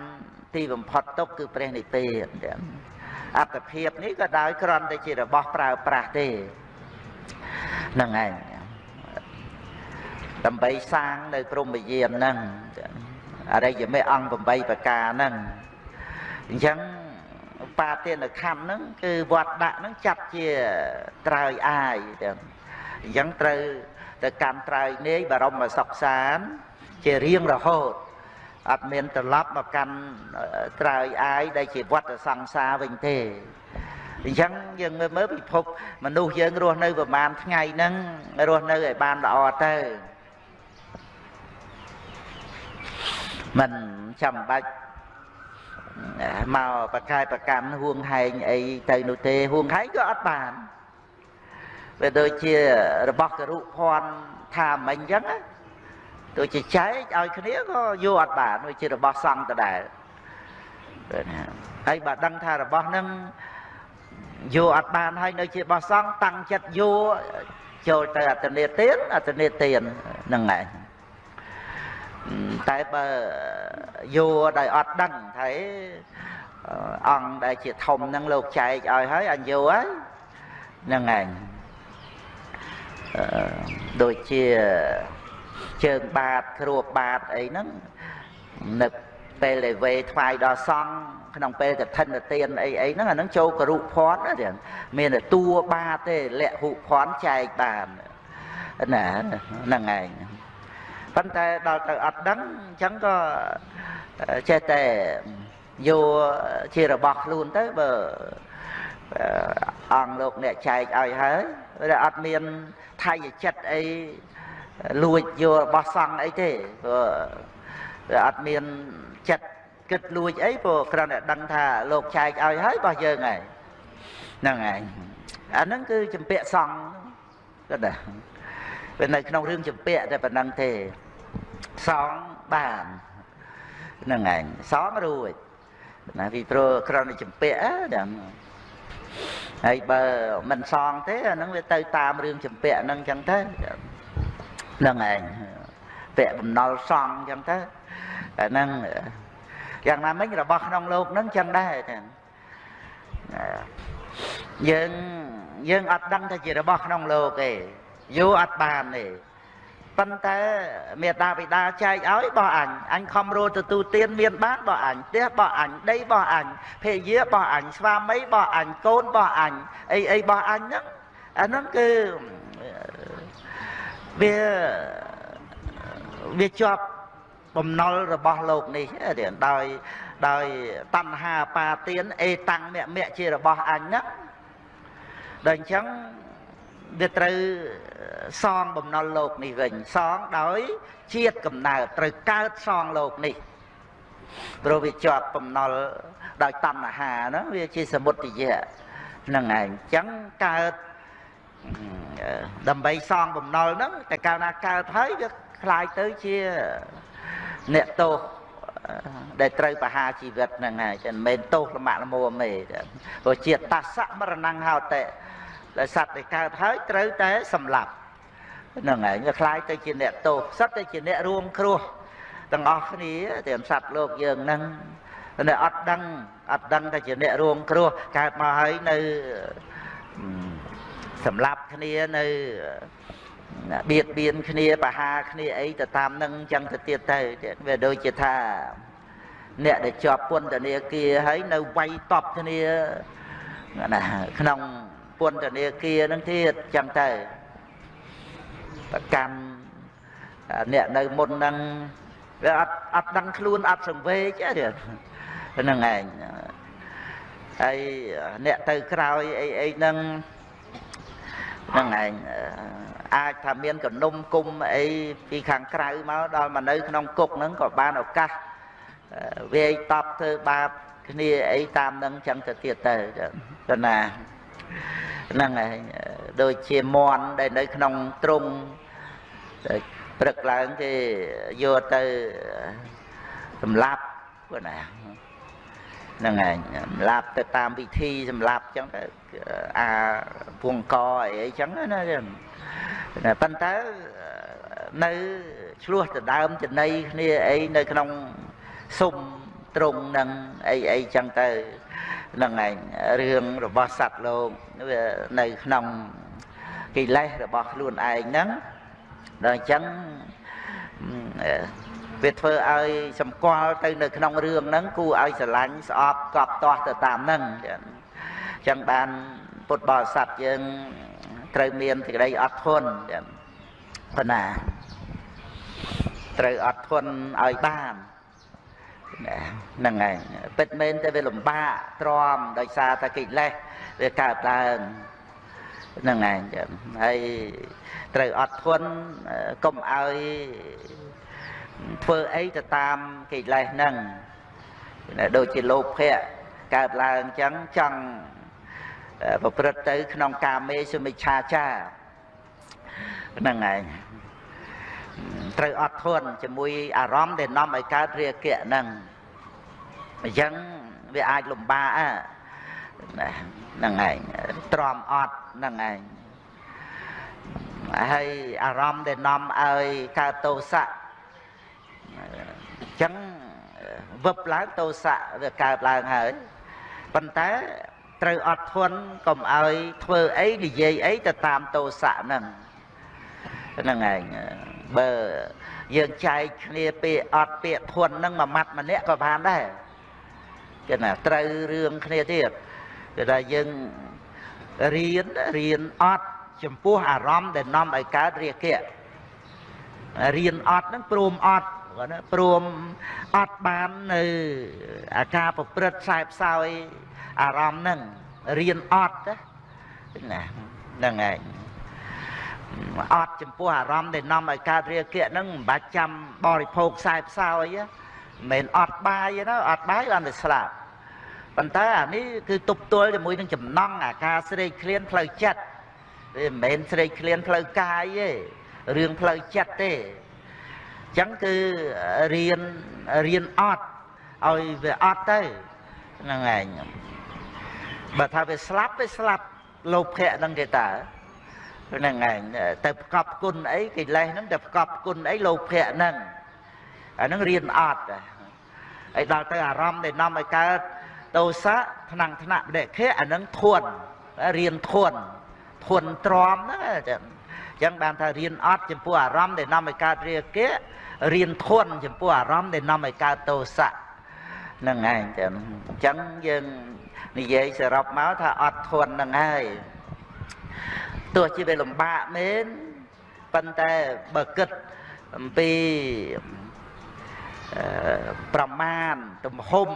ទីបំផុតទុកគឺព្រះនិព្វានអត្តភាពនេះក៏ដោយគ្រាន់តែជារបស់ប្រើប្រាស់ទេហ្នឹងឯងដើម្បីសាងនៅព្រំយានហ្នឹងអរិយមេអង្គ8ប្រការហ្នឹងអញ្ចឹងបាទានខណ្ឌហ្នឹងគឺវត្តដាក់ហ្នឹងចាត់ជាត្រើយអាយទាំងអញ្ចឹងត្រូវ ទៅកម្មត្រើយនាយបរមសុខសាន ជារៀងរហូតអត់មានត្រឡប់មកកាន់ត្រើយអាយដែលជាវត្តសង្សារវិញទេអញ្ចឹងយើងមើលមើលពិភពមនុស្សយើងរស់នៅប្រហែលថ្ងៃហ្នឹងរស់នៅឲ្យបានល្អទៅមិនចាំបាច់មកបកកាយប្រកម្មហួងហែងអីទៅនោះទេហួងហែងក៏អត់បាន វាដូចជារបស់ករុភ័ណ្ឌថាមិញអញ្ចឹងទៅជាចែកឲ្យគ្នាក៏យកអត់បានវាជារបស់សង្ឃដដែលហើយបើដឹងថារបស់នឹងយកអត់បានហើយនៅជារបស់សង្ឃតាំងចិត្តយកចូលទៅអត្តនេទានអត្តនេទានហ្នឹងឯងតែបើយកដោយអត់ដឹងថាអង្គដែលជាធំហ្នឹងលោកចែកឲ្យហើយអញយកហើយហ្នឹងឯង ដូចជាជើងបាតគ្រួបបាតអីហ្នឹងនៅពេលដែលវេថ្វាយដល់សង្ឃក្នុងពេលកឋិនទានអីអីហ្នឹងអាហ្នឹងចូលករុភ័ណ្ឌណាមានតែតួបាតទេលក្ខហុភ័ណ្ឌចែកបានណាហ្នឹងឯងប៉ុន្តែដល់ទៅអត់ដឹងអញ្ចឹងក៏ចេះតែយកជារបស់ខ្លួនទៅបើអង្គលោកអ្នកចែកឲ្យហើយ វាអត់មានថៃចិត្តអីលួចយករបស់សង្ឃអីទេព្រោះវាអត់មានចិត្តគិតលួចអីព្រោះគ្រាន់តែដឹងថាលោកចែកឲ្យហើយរបស់យើងហើយហ្នឹងឯងអាហ្នឹងគឺចម្ពាក់សង្ឃគាត់ណាវានៅក្នុងរឿងចម្ពាក់តែប៉ុណ្្នឹងទេសងបានហ្នឹងឯងសងរួចណាពីព្រោះគ្រាន់តែចម្ពាក់ហ្នឹង ហើយបើមិនសងទេអាហ្នឹងវាទៅតាមរឿងចម្ពាក់ហ្នឹងអញ្ចឹងទៅហ្នឹងឯងពាក់បំណុលសងអញ្ចឹងទៅអាហ្នឹងយ៉ាងណាមិញរបស់ក្នុងលោកហ្នឹងចឹងដែរទាំងយើងយើងអត់ដឹងថាជារបស់ក្នុងលោកទេយូរអត់បានទេ ប៉ុន្តែមេតាបិតាចែកឲ្យបោះអញអញខំរੂទទួលទានមានបានបោះអញផ្ទះបោះអញដីបោះអញភរិយាបោះអញស្វាមីបោះអញកូនបោះអញអីអីបោះអញហ្នឹងអាហ្នឹងគឺវាវាជាប់បំណុលរបស់លោកនេះដោយដោយតណ្ហាបាទានអេតាំងមគ្គមគ្គជារបស់អញហ្នឹងដល់អញ្ចឹងវាត្រូវ សងបំណុលលោកនេះវិញសងដោយជាតិកំណើតត្រូវកើតសងលោកនេះព្រោះវាជាប់បំណុលដោយតណ្ហាហ្នឹងវាជាសមុទយៈហ្នឹងឯងអញ្ចឹងកើតដើម្បីសងបំណុលហ្នឹងតែកាលណាកើតហើយវាคล้ายទៅជាអ្នកទោសដែលត្រូវបហាជីវិតហ្នឹងហើយចឹងមិនមែនទោសលំបាក់លមួមទេព្រោះជាតសៈមរណង្ហោតេ ដែលសត្វដែលកើតហើយត្រូវតែសម្លាប់ហ្នឹងហើយវាคล้ายទៅជាអ្នកទោសសត្វទៅជាអ្នករួមគ្រោះទាំងអស់គ្នាទាំងសត្វលោកយើងហ្នឹងតែអត់ដឹងអត់ដឹងថាជាអ្នករួមគ្រោះកើតមកហើយនៅសម្លាប់គ្នានៅបៀតបៀនគ្នាបហាគ្នាអីទៅតាមនឹងចឹងទៅទៀតទៅវាដូចជាថាអ្នកដែលជាប់ពន្ធនាគារហើយនៅវាយតប់គ្នាណាក្នុង ពន្ធនាគារនឹងទៀតចឹងទៅប្រកាន់អ្នកនៅមុនហ្នឹងវាអត់អត់ដឹងខ្លួនអត់សង្វេគទេហ្នឹងឯងហើយអ្នកទៅក្រោយអីអីហ្នឹងហ្នឹងឯងអាចថាមានកនុំគុំអីពីខាងក្រៅមកដល់មកនៅក្នុងគុកហ្នឹងក៏បានឱកាសវាយតប់ធ្វើបាបគ្នាអីតាមនឹងចឹងទៅទៀតទៅទៅណា ហ្នឹងហើយដូចជាមន់ដែលនៅក្នុងទ្រុងព្រឹកឡើងគេយកទៅសម្លាប់គាត់ណាហ្នឹងហើយសម្លាប់ទៅតាមពិធីសម្លាប់ចឹងទៅអាពងកអីអីចឹងណាប៉ុន្តែនៅឆ្លោះដដើមចំណៃគ្នាអីនៅក្នុងសុំត្រង់នឹងអីអីចឹងទៅហ្នឹងឯងរឿងរបស់សត្វលោកវានៅក្នុងកិលេសរបស់ខ្លួនឯងហ្នឹងដល់អញ្ចឹងវាធ្វើឲ្យសម្គាល់ទៅនៅក្នុងរឿងហ្នឹងគូឲ្យស្រឡាញ់ស្អប់កប់ទាស់ទៅតាមហ្នឹងអញ្ចឹងបានពុទ្ធបរិស័ទយើងត្រូវមានសេចក្តីអត់ធន់ប៉ុណ្ណាត្រូវអត់ធន់ឲ្យបាន ហ្នឹងហើយពិតមែនតែវាលំបាកទ្រាំដោយសារតែកិលេសវាកើតឡើងហ្នឹងហើយហើយត្រូវអត់ធន់កុំឲ្យធ្វើអីទៅតាមកិលេសហ្នឹងដូចជាលោភៈកើតឡើងអញ្ចឹងចង់ប្រព្រឹត្តទៅ ក្នុងកាមេសុមិឆាចាហ្នឹងឯងត្រូវអត់ធន់ជាមួយអារម្មណ៍ដែលនាំឲ្យកើតរាគៈហ្នឹង អញ្ចឹងវាអាចលំបាកហ្នឹងឯងទ្រាំអត់ហ្នឹងឯងហើយអារម្មណ៍ដែលនាំឲ្យកើតទោសៈអញ្ចឹងវឹបឡើងទោសៈវាកើតឡើងហើយប៉ុន្តែត្រូវអត់ធន់កុំឲ្យធ្វើអីនិយាយអីទៅតាមទោសៈហ្នឹងហ្នឹងឯងបើយើងចែកគ្នាពាក្យអត់ពាក្យធន់ហ្នឹងមួយម៉ាត់ម្នាក់ក៏បានដែរ គេណាត្រូវរឿងគ្នាទៀតគឺថាយើងរៀនរៀនអត់ចំពោះអារម្មណ៍ដែលនាំឲ្យកើតរាគៈរៀនអត់ហ្នឹងព្រមអត់គាត់ណាព្រមអត់បាននៅអាការប្រព្រឹត្តខ្សែផ្សោយអារម្មណ៍ហ្នឹងរៀនអត់ណាហ្នឹងឯងអត់ចំពោះអារម្មណ៍ដែលនាំឲ្យកើតរាគៈហ្នឹងមិនបាច់ចាំបរិភោគខ្សែផ្សោយមិនមែនអត់បាយទេណាអត់បាយបានតែស្លាប់ ប៉ុន្តែអានេះគឺទប់ទល់ជាមួយនឹងចំណង់អាការស្រេកឃ្លានផ្លូវចិត្តវាមិនមែនស្រេកឃ្លានផ្លូវកាយទេរឿងផ្លូវចិត្តទេអញ្ចឹងគឺរៀនរៀនអត់ឲ្យវាអត់ទៅហ្នឹងឯងបើថាវាស្លាប់វាស្លាប់លោភៈហ្នឹងគេតើហ្នឹងឯងទៅប្រកបគុណអីកិលេសហ្នឹងទៅប្រកបគុណអីលោភៈហ្នឹងអាហ្នឹងរៀនអត់ហើយដល់ទៅអារម្មណ៍ដែលនាំឲ្យកើត ទោសៈថ្នាំងថ្នាក់បដិខៈអាហ្នឹងធន់រៀនធន់ធន់ទ្រាំហ្នឹងចឹងចឹងបានថារៀនអត់ចំពោះអារម្មណ៍ដែលនាំឲ្យកើតរាគៈរៀនធន់ចំពោះអារម្មណ៍ដែលនាំឲ្យកើតទោសៈហ្នឹងឯងចឹងអញ្ចឹងយើងនិយាយសរុបមកថាអត់ធន់ហ្នឹងហើយទោះជាវាលំបាកមែនប៉ុន្តែបើគិតអំពីប្រមាណទំហំ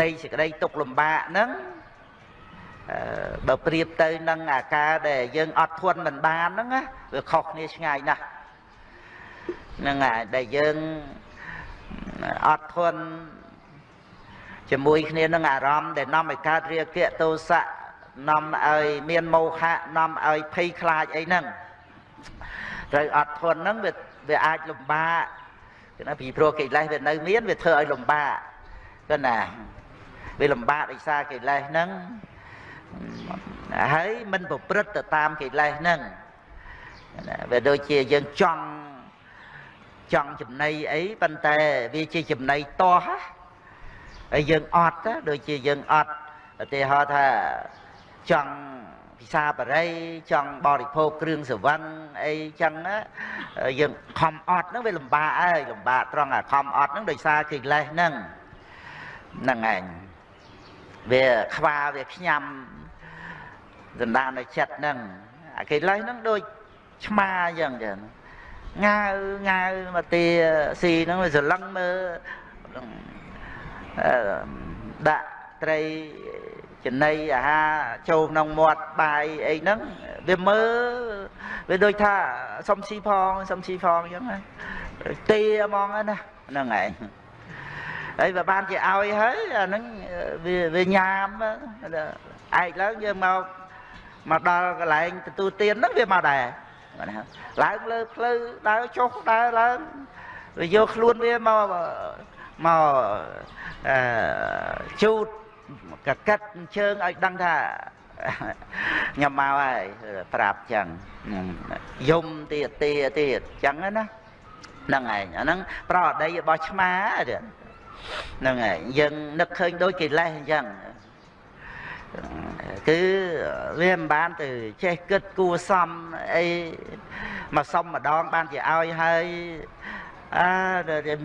នៃសេចក្តីទុកលំបាកហ្នឹងបើប្រៀបទៅនឹងអាការដែលយើងអត់ធន់មិនបានហ្នឹងណាវាខុសគ្នាឆ្ងាយណាស់ហ្នឹងហើយដែលយើងអត់ធន់ជាមួយគ្នានឹងអារម្មណ៍ដែលនាំឲ្យកើតរាគៈទោសៈនាំឲ្យមានមោហៈនាំឲ្យភ័យខ្លាចអីហ្នឹងត្រូវអត់ធន់ហ្នឹងវាវាអាចលំបាកគឺណាពីព្រោះកិលេសវានៅមានវាធ្វើឲ្យលំបាកគឺណា វាលំបាកដោយសារកិលេសហ្នឹងហើយមិនប្រព្រឹត្តទៅតាមកិលេសហ្នឹងវាដូចជាយើងចង់ចង់ចំណៃអីប៉ុន្តែវាជាចំណៃតោះហើយយើងអត់ដូចជាយើងអត់ឧទាហរណ៍ថាចង់ពិសាបរិយចង់បរិភោគគ្រឿងសវឹងអីចឹងណាយើងខំអត់ហ្នឹងវាលំបាកហើយលំបាកត្រង់អាខំអត់ហ្នឹងដោយសារកិលេសហ្នឹងហ្នឹងឯង វាខ្វាវាខ្ញាំដណ្ដាននៅចិត្តហ្នឹងអាកិលេសហ្នឹងដូចឆ្មាអញ្ចឹងចឹងងាវងាវមកទាស៊ីហ្នឹងវាស្រឡឹងមើលដាក់ត្រីចំណីអាហារចូលក្នុងមាត់បាយអីហ្នឹងវាមើលវាដូចថាសុំស៊ីផងសុំស៊ីផងអញ្ចឹងណាទាហ្មងណាហ្នឹងឯង ហើយបើបានជាឲ្យហើយអាហ្នឹងវាវាញ៉ាំឯកឡើងយើងមកមកដល់កន្លែងទទួលទានហ្នឹងវាមកដែរឡើងលើផ្លូវដើរចុះដើរឡើងវាយកខ្លួនវាមកមកអឺជូតកកិតជើងឲ្យដឹងថាញ៉ាំមកហើយប្រាប់ចឹងយំទៀតទាទៀតចឹងណាហ្នឹងឯងអាហ្នឹងប្រអដីរបស់ឆ្មា ហ្នឹងឯងយើងនឹកឃើញដូចកិលេសអញ្ចឹងគឺវាមិនបានទៅចេះគិតគួសមអីមកសុំម្ដងបានជាឲ្យហើយអើ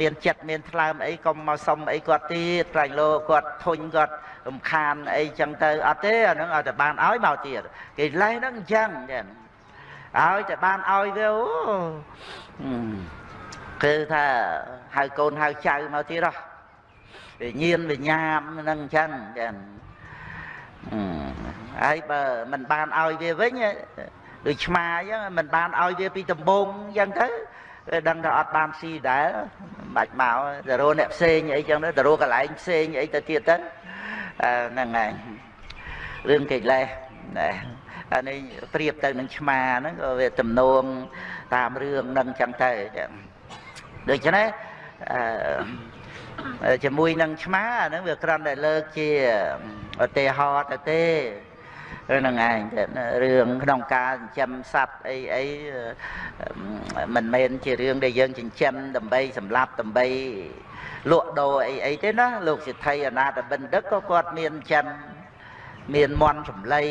មានចិត្តមានថ្លើមអីកុំមកសុំអីគាត់ទៀតត្រែងលោគាត់ធុញគាត់រំខានអីចឹងទៅអត់ទេអាហ្នឹងឲ្យតែបានឲ្យមកទៀតគេលេះហ្នឹងអញ្ចឹងចឹងឲ្យតែបានឲ្យវាគឺថាហៅកូនហៅចៅមកទៀតហ៎ វិញ្ញាណវិញ្ញាណហ្នឹងអញ្ចឹងចឹងហើយបើមិនបានឲ្យវាវិញដូចឆ្មាអញ្ចឹងមិនបានឲ្យវាពីដំបងអញ្ចឹងទៅវាដឹងថាអត់បានស៊ីដែរបាច់មកទៅរកអ្នកផ្សេងអីចឹងទៅទៅរកកន្លែងផ្សេងអីទៅទៀតទៅហ្នឹងហើយរឿងកិលេសណាអានេះប្រៀបទៅនឹងឆ្មាហ្នឹងក៏វាទំនងតាមរឿងហ្នឹងចឹងទៅដូច្នេះអឺ ជាមួយនឹងឆ្មាហ្នឹងវាគ្រាន់តែលើកជាឧទាហរណ៍ទៅទេហ្នឹងឯងរឿងក្នុងការចិញ្ចឹមសត្វអីអីមិនមែនជារឿងដែលយើងចិញ្ចឹមដើម្បីសម្លាប់ដើម្បីលក់ដូរអីអីទេណាលោកសិទ្ធិអនាតបិណ្ឌិកក៏គាត់មានចិញ្ចឹមមានមន់ចម្លៃ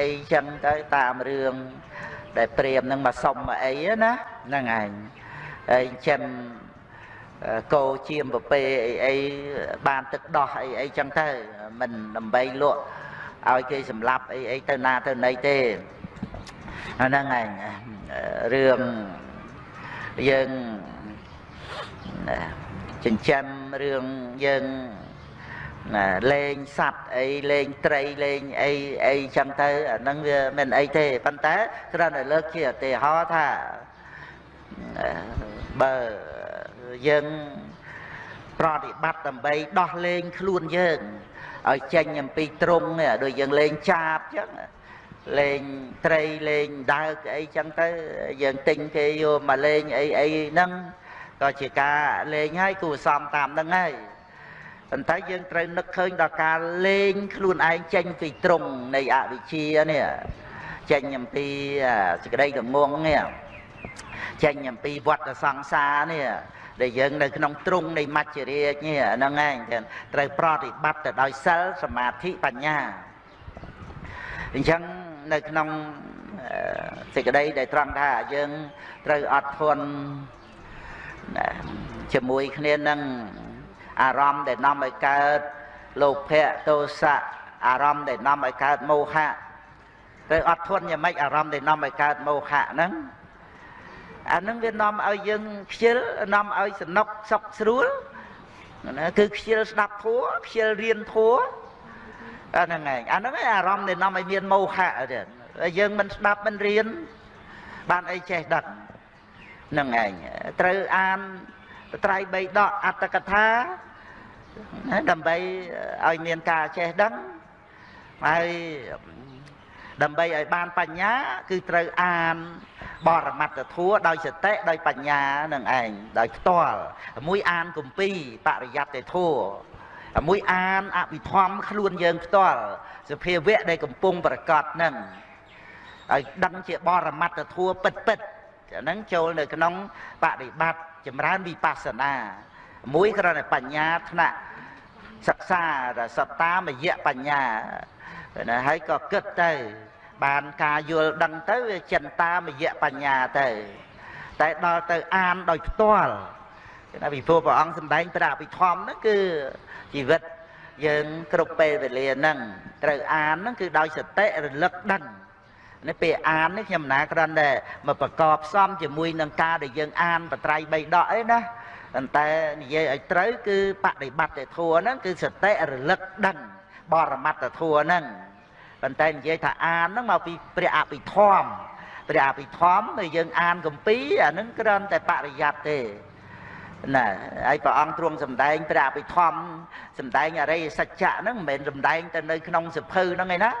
អីចឹងទៅតាមរឿងដែលព្រាមនឹងមកសុំមកអីណាហ្នឹងឯងហើយចិញ្ចឹម គោជាមប្រពេអីអីបានទឹកដោះអីអីចឹងទៅមិនដើម្បីលក់ឲ្យគេសម្លាប់អីអីទៅណាទៅណីទេហ្នឹងឯងរឿងយើងចិញ្ចឹមរឿងយើងណាលេងសัตว์អីលេងត្រីលេងអីអីចឹងទៅអាហ្នឹងវាមិនអីទេប៉ុន្តែគ្រាន់តែលើកជាឧទាហរណ៍ថាបើ យើង ប្រតិបត្តិដើម្បីដោះលែងខ្លួនយើងឲ្យចេញអំពីទ្រង់ដូចយើងលេងចាបចឹងលេងត្រីលេងដើកអីចឹងទៅយើងទិញគេយកមកលេងអីអីហ្នឹងក៏ជាការលេងហើយគួរសមតាមហ្នឹងហើយប៉ុន្តែយើងត្រូវនឹកឃើញដល់ការលេងខ្លួនឯងចេញពីត្រង់នៃអវិជ្ជានេះចេញអំពីសេចក្តីងងនេះចេញអំពីវដ្តសង្សារនេះ ដែលយើងនៅក្នុងទ្រង់នៃមច្ចរាជនេះហ្នឹងឯងត្រូវប្រតិបត្តិទៅដោយសិលសមាធិបញ្ញាអញ្ចឹងនៅក្នុងសេចក្តីដែលត្រង់ថាយើងត្រូវអត់ធន់ជាមួយគ្នានឹងអារម្មណ៍ដែលនាំឲ្យកើតលោភៈទោសៈអារម្មណ៍ដែលនាំឲ្យកើតមោហៈត្រូវអត់ធន់យ៉ាងម៉េចអារម្មណ៍ដែលនាំឲ្យកើតមោហៈហ្នឹង អានឹងវានាំឲ្យយើងខ្ជិលនាំឲ្យសំណុកសុកស្រួលណាគឺខ្ជិលស្ដាប់ធัวខ្ជិលរៀនធัวអាហ្នឹងឯងអាហ្នឹងឯងអារម្មណ៍ដែលនាំឲ្យមានមោហៈទៀតយើងមិនស្ដាប់មិនរៀនបានអីចេះដឹងហ្នឹងឯងត្រូវអានត្រៃបីដកអត្តកថាដើម្បីឲ្យមានការចេះដឹងហើយដើម្បីឲ្យបានបញ្ញា គឺត្រូវអាន បរមត្តធัวដោយសតិដោយបញ្ញានឹងឯងដោយផ្ទាល់មួយអានគម្ពីរបរិយត្តិធัวមួយអានអភិធម្មខ្លួនយើងផ្ទាល់សភាវៈដែលកំពុងប្រកាសនឹងឲ្យដឹងជាបរមត្តធัวពិតពិតអាហ្នឹងចូលនៅក្នុងបដិបត្តិចម្រើនវិបស្សនាមួយគ្រាន់តែបញ្ញាថ្នាក់សិក្សាសត្តាមយៈបញ្ញាណាហើយក៏គិតទៅ បានការយល់ដឹងទៅវាចិន្តាមយៈបញ្ញាទៅ តែដល់ទៅអានដោយផ្ទាល់គឺថាពីព្រោះព្រះអង្គសម្ដែងព្រះអភិធម្មហ្នឹងគឺជីវិតយើងគ្រប់ពេលវេលាហ្នឹងត្រូវអានហ្នឹងគឺដោយសតិរលឹកដឹងនេះពេលអាននេះខ្ញុំណាគ្រាន់តែមកប្រកបផ្សំជាមួយនឹងការដែលយើងអានបត្រៃ3ដកអីណាប៉ុន្តែនិយាយឲ្យត្រូវគឺបដិបត្តិធัวហ្នឹងគឺសតិរលឹកដឹងបរមត្តធัวហ្នឹង ប៉ុន្តែនិយាយថាអានហ្នឹងមកពីព្រះអភិធម្មព្រះអភិធម្មដែលយើងអានកម្ពីអាហ្នឹងគ្រាន់តែបរិយ័តទេណាហើយព្រះអង្គទ្រង់សម្ដែងព្រះអភិធម្មសម្ដែងអរិយសច្ចៈហ្នឹងមិនមែនសម្ដែងទៅនៅក្នុងសភៅហ្នឹងឯណា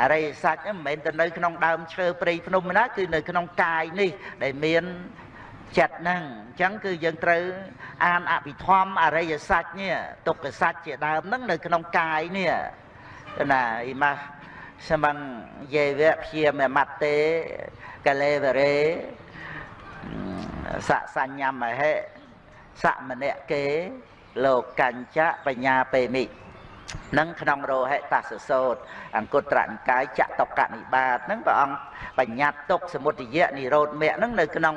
អរិយសច្ចមិនមែនទៅនៅក្នុងដើមឈើព្រៃភ្នំណាគឺនៅក្នុងកាយនេះដែលមានចិត្តហ្នឹងអញ្ចឹងគឺយើងត្រូវអានអភិធម្មអរិយសច្ចនេះទុក្ខសច្ចជាដើមហ្នឹងនៅក្នុងកាយនេះ ណាអ៊ីម៉ាសមងយេវៈព្យាមមតេកលេវរេសសញ្ញមហេសមនៈគេលោកញ្ចៈបញ្ញាពេមិនឹងក្នុងរោហិតសសោតអង្គត្រនិកាយចតុកនិបាតនឹងព្រះអង្គបញ្ញត្តិទុកសមុទយៈនិរោធមគ្គនឹងនៅក្នុង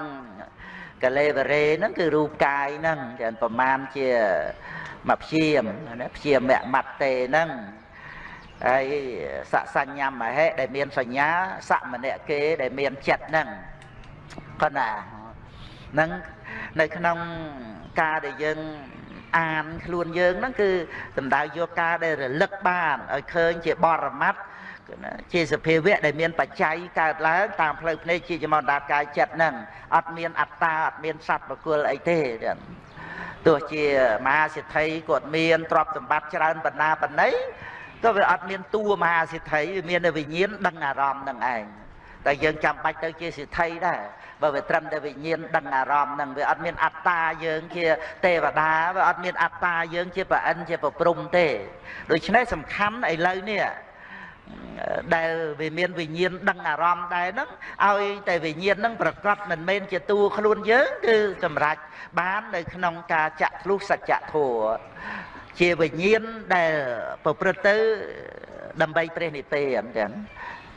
កលេវរេហ្នឹងគឺរូបកាយហ្នឹងច្រើនប្រមាណជាមកព្យាមណាព្យាមមត្តទេហ្នឹង ហើយសសញ្ញមហេដែលមានសញ្ញាសមនៈគេដែលមានចិត្តហ្នឹងកណាហ្នឹងនៅក្នុងការដែលយើងអានខ្លួនយើងហ្នឹងគឺសំដៅយកការដែលរលឹកបានឲ្យឃើញជាបរមត្តជាសភាវៈដែលមានបច្ច័យកើតឡើងតាមផ្លូវភ្នែកជាចមណ្ដាតកាយចិត្តហ្នឹងអត់មានអត្តាអត់មានសត្វបកុលអីទេទោះជាមហាសិទ្ធិគាត់មានទ្រព្យសម្បត្តិច្រើនបណ្ណាបណ្ណៃ ក៏វាអត់មានតួមហាសិទ្ធិវាមានតែវិញ្ញាណដឹងអារម្មណ៍នឹងឯងតែយើងចាំបាច់ទៅជាសិទ្ធិដែរបើវាត្រឹមតែវិញ្ញាណដឹងអារម្មណ៍នឹងវាអត់មានអត្តាយើងជាទេវតាវាអត់មានអត្តាយើងជាប្រអិនជាប្រព្រំទេដូច្នេះសំខាន់ឥឡូវនេះដែលវាមានវិញ្ញាណដឹងអារម្មណ៍ដែរហ្នឹងឲ្យតែវិញ្ញាណហ្នឹងប្រកបមិនមែនជាតួខ្លួនយើងគឺសម្រេចបាននៅក្នុងការចាក់ធ្លុះសច្ចធម៌ ជាវិញ្ញាណដែលប្រព្រឹត្តទៅដើម្បីព្រះនិព្វានចឹង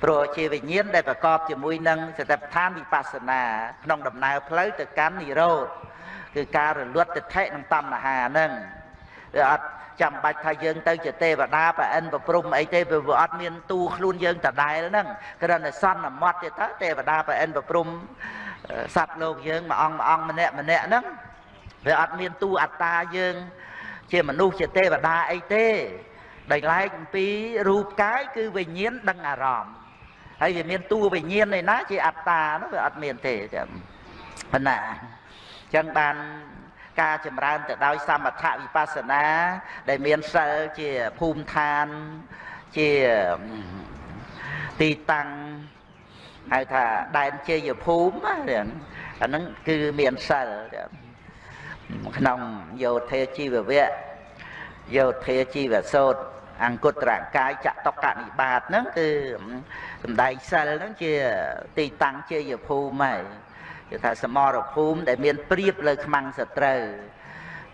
ព្រោះជាវិញ្ញាណដែលប្រកបជាមួយនឹងសតិប្បដ្ឋានវិបស្សនាក្នុងដំណើរផ្លូវទៅកាន់និរោធគឺការរលត់ទិដ្ឋិនិងតណ្ហាហ្នឹងវាអត់ចាំបាច់ថាយើងទៅជាទេវតាប្រអិនប្រព្រំអីទេវាអត់មានទូខ្លួនយើងដដែលហ្នឹងគ្រាន់តែសន្មត់ទេតើទេវតាប្រអិនប្រព្រំសត្វលោកយើងមួយអង្គមួយអង្គម្នាក់ម្នាក់ហ្នឹងវាអត់មានទូអត្តាយើង ជាមនុស្សជាទេវតាអីទេដែលឡែកអំពីរូបកាយគឺវិញ្ញាណដឹងអារម្មណ៍ហើយវាមានតួវិញ្ញាណឯណាជាអត្តានោះវាអត់មានទេចាំប៉ុណ្ណាអញ្ចឹងបានការចម្រើនទៅដោយសមថវិបស្សនា ដែលមានសិលជាភូមិឋានជាទីតាំងហៅថាដែនជ័យភូមិអាហ្នឹងគឺមានសិល ក្នុងយោធាជីវវៈយោធាជីវសោតអង្គត្រកាយចតុកនិបាតហ្នឹងគឺសំដែងសិលហ្នឹងជាទីតាំងជាយភូមិហើយគេថាសមរភូមិដែលមានព្រៀបលើខ្មាំងសត្រូវ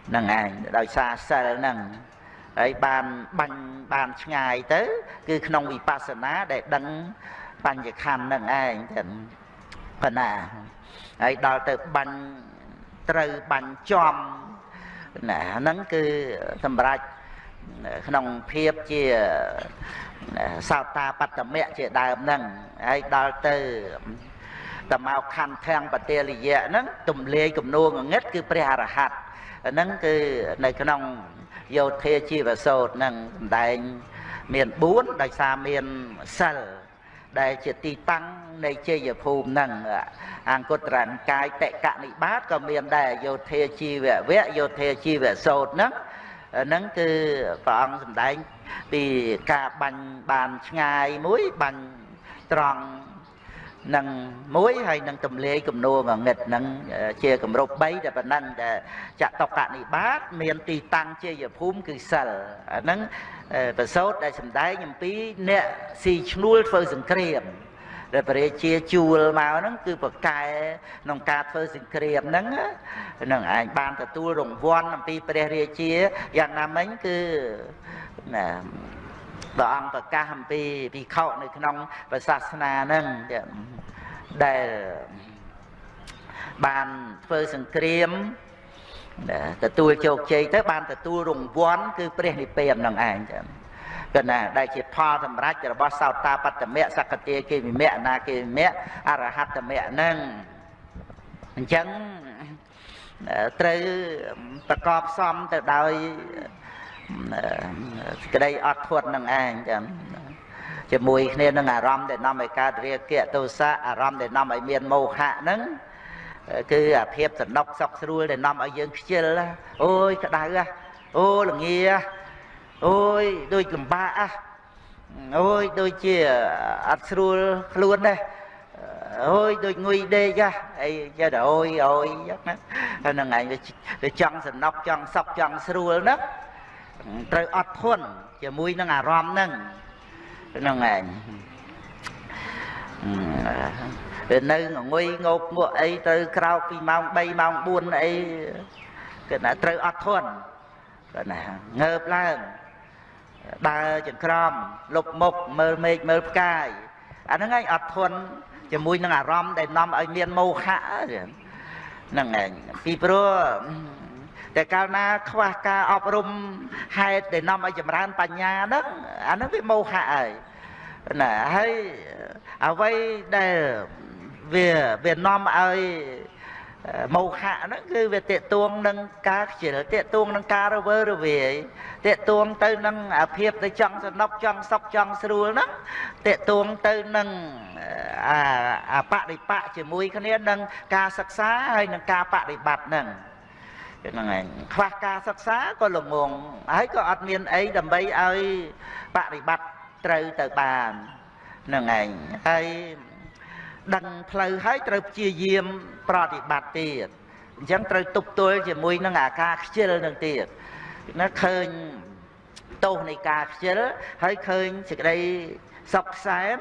ហ្នឹងឯងដោយសារសិលហ្នឹងហើយបានបាញ់បានឆ្ងាយទៅ គឺក្នុងវិបស្សនាដែលដឹងបញ្ញខណ្ឌហ្នឹងឯងទៅប៉ុណ្ណាហើយដល់ទៅបាញ់ ត្រូវបាញ់ចំណាហ្នឹងគឺសម្រាប់ក្នុងភាពជាសោតាបត្តមៈជាដើមហ្នឹងហើយដល់ទៅតមកខណ្ឌធាំងបតិលយៈហ្នឹងទំលាយគំនួងងឹតគឺព្រះអរហន្តហ្នឹងគឺនៅក្នុងយោធាជីវសោតហ្នឹងសម្ដែងមាន4ដោយសារមានសិលដែលជាទីតាំង នៃជ័យភូមិហ្នឹងអង្គត្រនិកាយតកនិបាតក៏មានដែរយោធាជីវវៈយោធាជីវសោតហ្នឹងហ្នឹងគឺព្រះអង្គសម្ដែងពីការបាញ់បានឆ្ងាយមួយបាញ់ត្រង់នឹងមួយហើយនឹងទម្លាយគំនួងងឹតនឹងជាគម្រប់3តែប៉ុណ្ណឹងដែលចតុកនិបាត មានទីតាំងជាយភូមិគឺសិលអាហ្នឹងប្រសោតដែលសម្ដែងអំពីអ្នកស៊ីឈ្នួលធ្វើសង្គ្រាម ដែលព្រះរាជាជួលមកហ្នឹងគឺប្រកែក្នុងការធ្វើសង្គ្រាមហ្នឹងហ្នឹងឯងបានទទួលរង្វាន់អំពីព្រះរាជាយ៉ាងណាមិញគឺណាព្រះអង្គប្រកាសអំពីភិក្ខុនៅក្នុងព្រះសាសនាហ្នឹងដែលបានធ្វើសង្គ្រាមទទួលជោគជ័យទៅបានទទួលរង្វាន់គឺព្រះនិព្វាននឹងឯងចឹង កណាដែលជាផលសម្រាប់របស់សោតាបត្តមៈសកតិគេវិមៈអនាគេវិមៈអរហត្តមៈនឹងអញ្ចឹងត្រូវប្រកបសមទៅដោយក្តីអត់ធន់នឹងឯងចឹងជាមួយគ្នានឹងអារម្មណ៍ដែលនាំឲ្យកើតរាគៈទោសៈអារម្មណ៍ដែលនាំឲ្យមានមោហៈហ្នឹងគឺអាភាពសនុកសុកស្រួលដែលនាំឲ្យយើងខ្ជិលអូយក្តៅអូល្ងា អូយដូចលំបាកអូយដូចជាអត់ស្រួលខ្លួនដែរអូយដូចងុយដេកអីចេះតែអូយអូយចឹងណាហ្នឹងឯងវាចង់សំណុកចង់សក់ចង់ស្រួលណាត្រូវអត់ធន់ជាមួយនឹងអារម្មណ៍ហ្នឹងហ្នឹងឯងវានៅងុយងោកងក់អីទៅក្រោកពីម៉ោង3ម៉ោង4អីគឺថាត្រូវអត់ធន់គឺណាងើបឡើង ដើរចង្ក្រមលុបមុខមើលមេឃមើលផ្កាយអាហ្នឹងឯងអត់ធន់ជាមួយនឹងអារម្មណ៍ដែលនាំឲ្យមានមោហៈហ្នឹងឯងពីព្រោះតែកាលណាខ្វះការអប់រំហេតុដែលនាំឲ្យចម្រើនបញ្ញាហ្នឹងអាហ្នឹងវាមោហៈហើយណាហើយអ្វីដែលវាវានាំឲ្យ មោហៈហ្នឹងគឺវាតេតួងនឹងការខ្ជិលតេតួងនឹងការរវើរវាយតេតួងទៅនឹងអាភាពទៅចង់សនុកចង់សុកចង់ស្រួលហ្នឹងតេតួងទៅនឹងអាអាបដិបៈជាមួយគ្នានឹងការសិក្សាហើយនឹងការបដិបត្តិហ្នឹងហ្នឹងឯងខ្វះការសិក្សាក៏ល្ងងហើយក៏អត់មានអីដើម្បីឲ្យបប្រតិបត្តិត្រូវទៅបានហ្នឹងឯងហើយ ដឹងផ្លូវហើយត្រូវព្យាយាមប្រតិបត្តិទៀតអញ្ចឹងត្រូវទប់ទល់ជាមួយនឹងអាការខ្ជិលនឹងទៀតណាឃើញទោសនៃការខ្ជិលហើយឃើញសេចក្តីសុខខ្សែម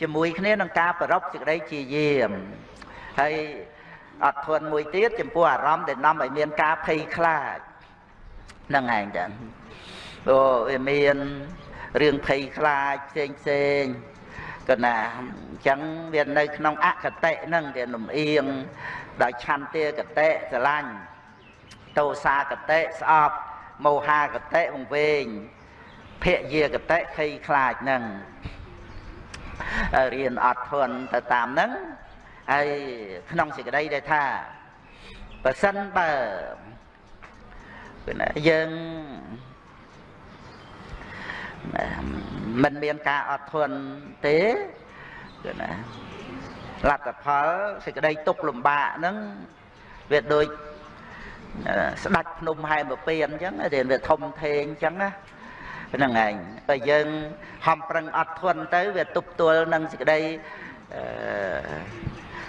ជាមួយគ្នានឹងការប្រពសេចក្តីជាយាមហើយអត់ធន់មួយទៀតចំពោះអារម្មណ៍ដែលនាំឲ្យមានការភ័យខ្លាចហ្នឹងឯងចាអូវាមានរឿងភ័យខ្លាចផ្សេងផ្សេង ក៏ណាអញ្ចឹងវានៅក្នុងអកតិហ្នឹងវាលំអៀងដោយឆន្ទាកតិស្រឡាញ់តោសាកតិស្អប់មោហាកតិវង្វេងភយាកតិភ័យខ្លាចហ្នឹងរៀនអត់ធន់ទៅតាមហ្នឹងហើយក្នុងសេចក្តីដែលថាបើសិនបើគឺណាយើង មិនមានការអត់ធន់ទេគឺណាលទ្ធផលសេចក្តីទុកលំបាកហ្នឹងវាដូចស្ដាច់ភ្នំហែមពៀនអញ្ចឹងតែវាធំធេងអញ្ចឹងណាហ្នឹងឯងបើយើងហំប្រឹងអត់ធន់ទៅវាទប់ទល់នឹងសេចក្តីអឺ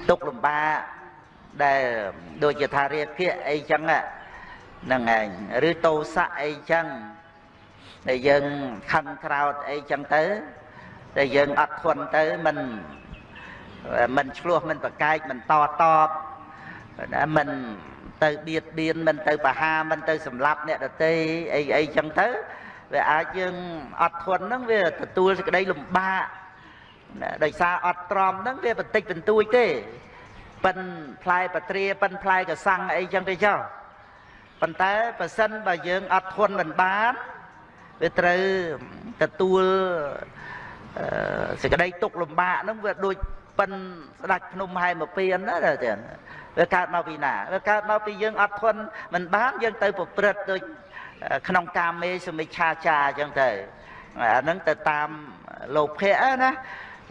ទុកលំបាកដែលដូចជាថារាគៈអីចឹងហ្នឹងឯងឬតោសៈអីចឹង ដែលយើងខឹងក្រោតអីចឹងទៅតែយើងអត់ធន់ទៅមិនមិនឆ្លោះមិនប្រកែកមិនតតបមិនទៅបៀតបៀនមិនទៅបហាមិនទៅសម្លាប់អ្នកដតីអីអីចឹងទៅវាអាចយើងអត់ធន់ហ្នឹងវាទទួលសេចក្តីលំបាកដោយសារអត់ទ្រាំហ្នឹងវាបន្តិចបន្តួចទេប៉ិនផ្លែបត្រាប៉ិនផ្លែកសាំងអីចឹងទៅចុះប៉ុន្តែបើសិនបើយើងអត់ធន់មិនបាន វាត្រូវទទួលសេចក្តីទុកលំបាកហ្នឹងវាដូចប៉ិនស្ដាច់ភ្នំហែមកពៀនណាចាវាកើតមកពីណាវាកើតមកពីយើងអត់ធន់មិនបានយើងទៅប្រព្រឹត្តដូចក្នុងកាមេសមិច្ឆាចាអញ្ចឹងទៅអាហ្នឹងទៅតាមលោភៈណា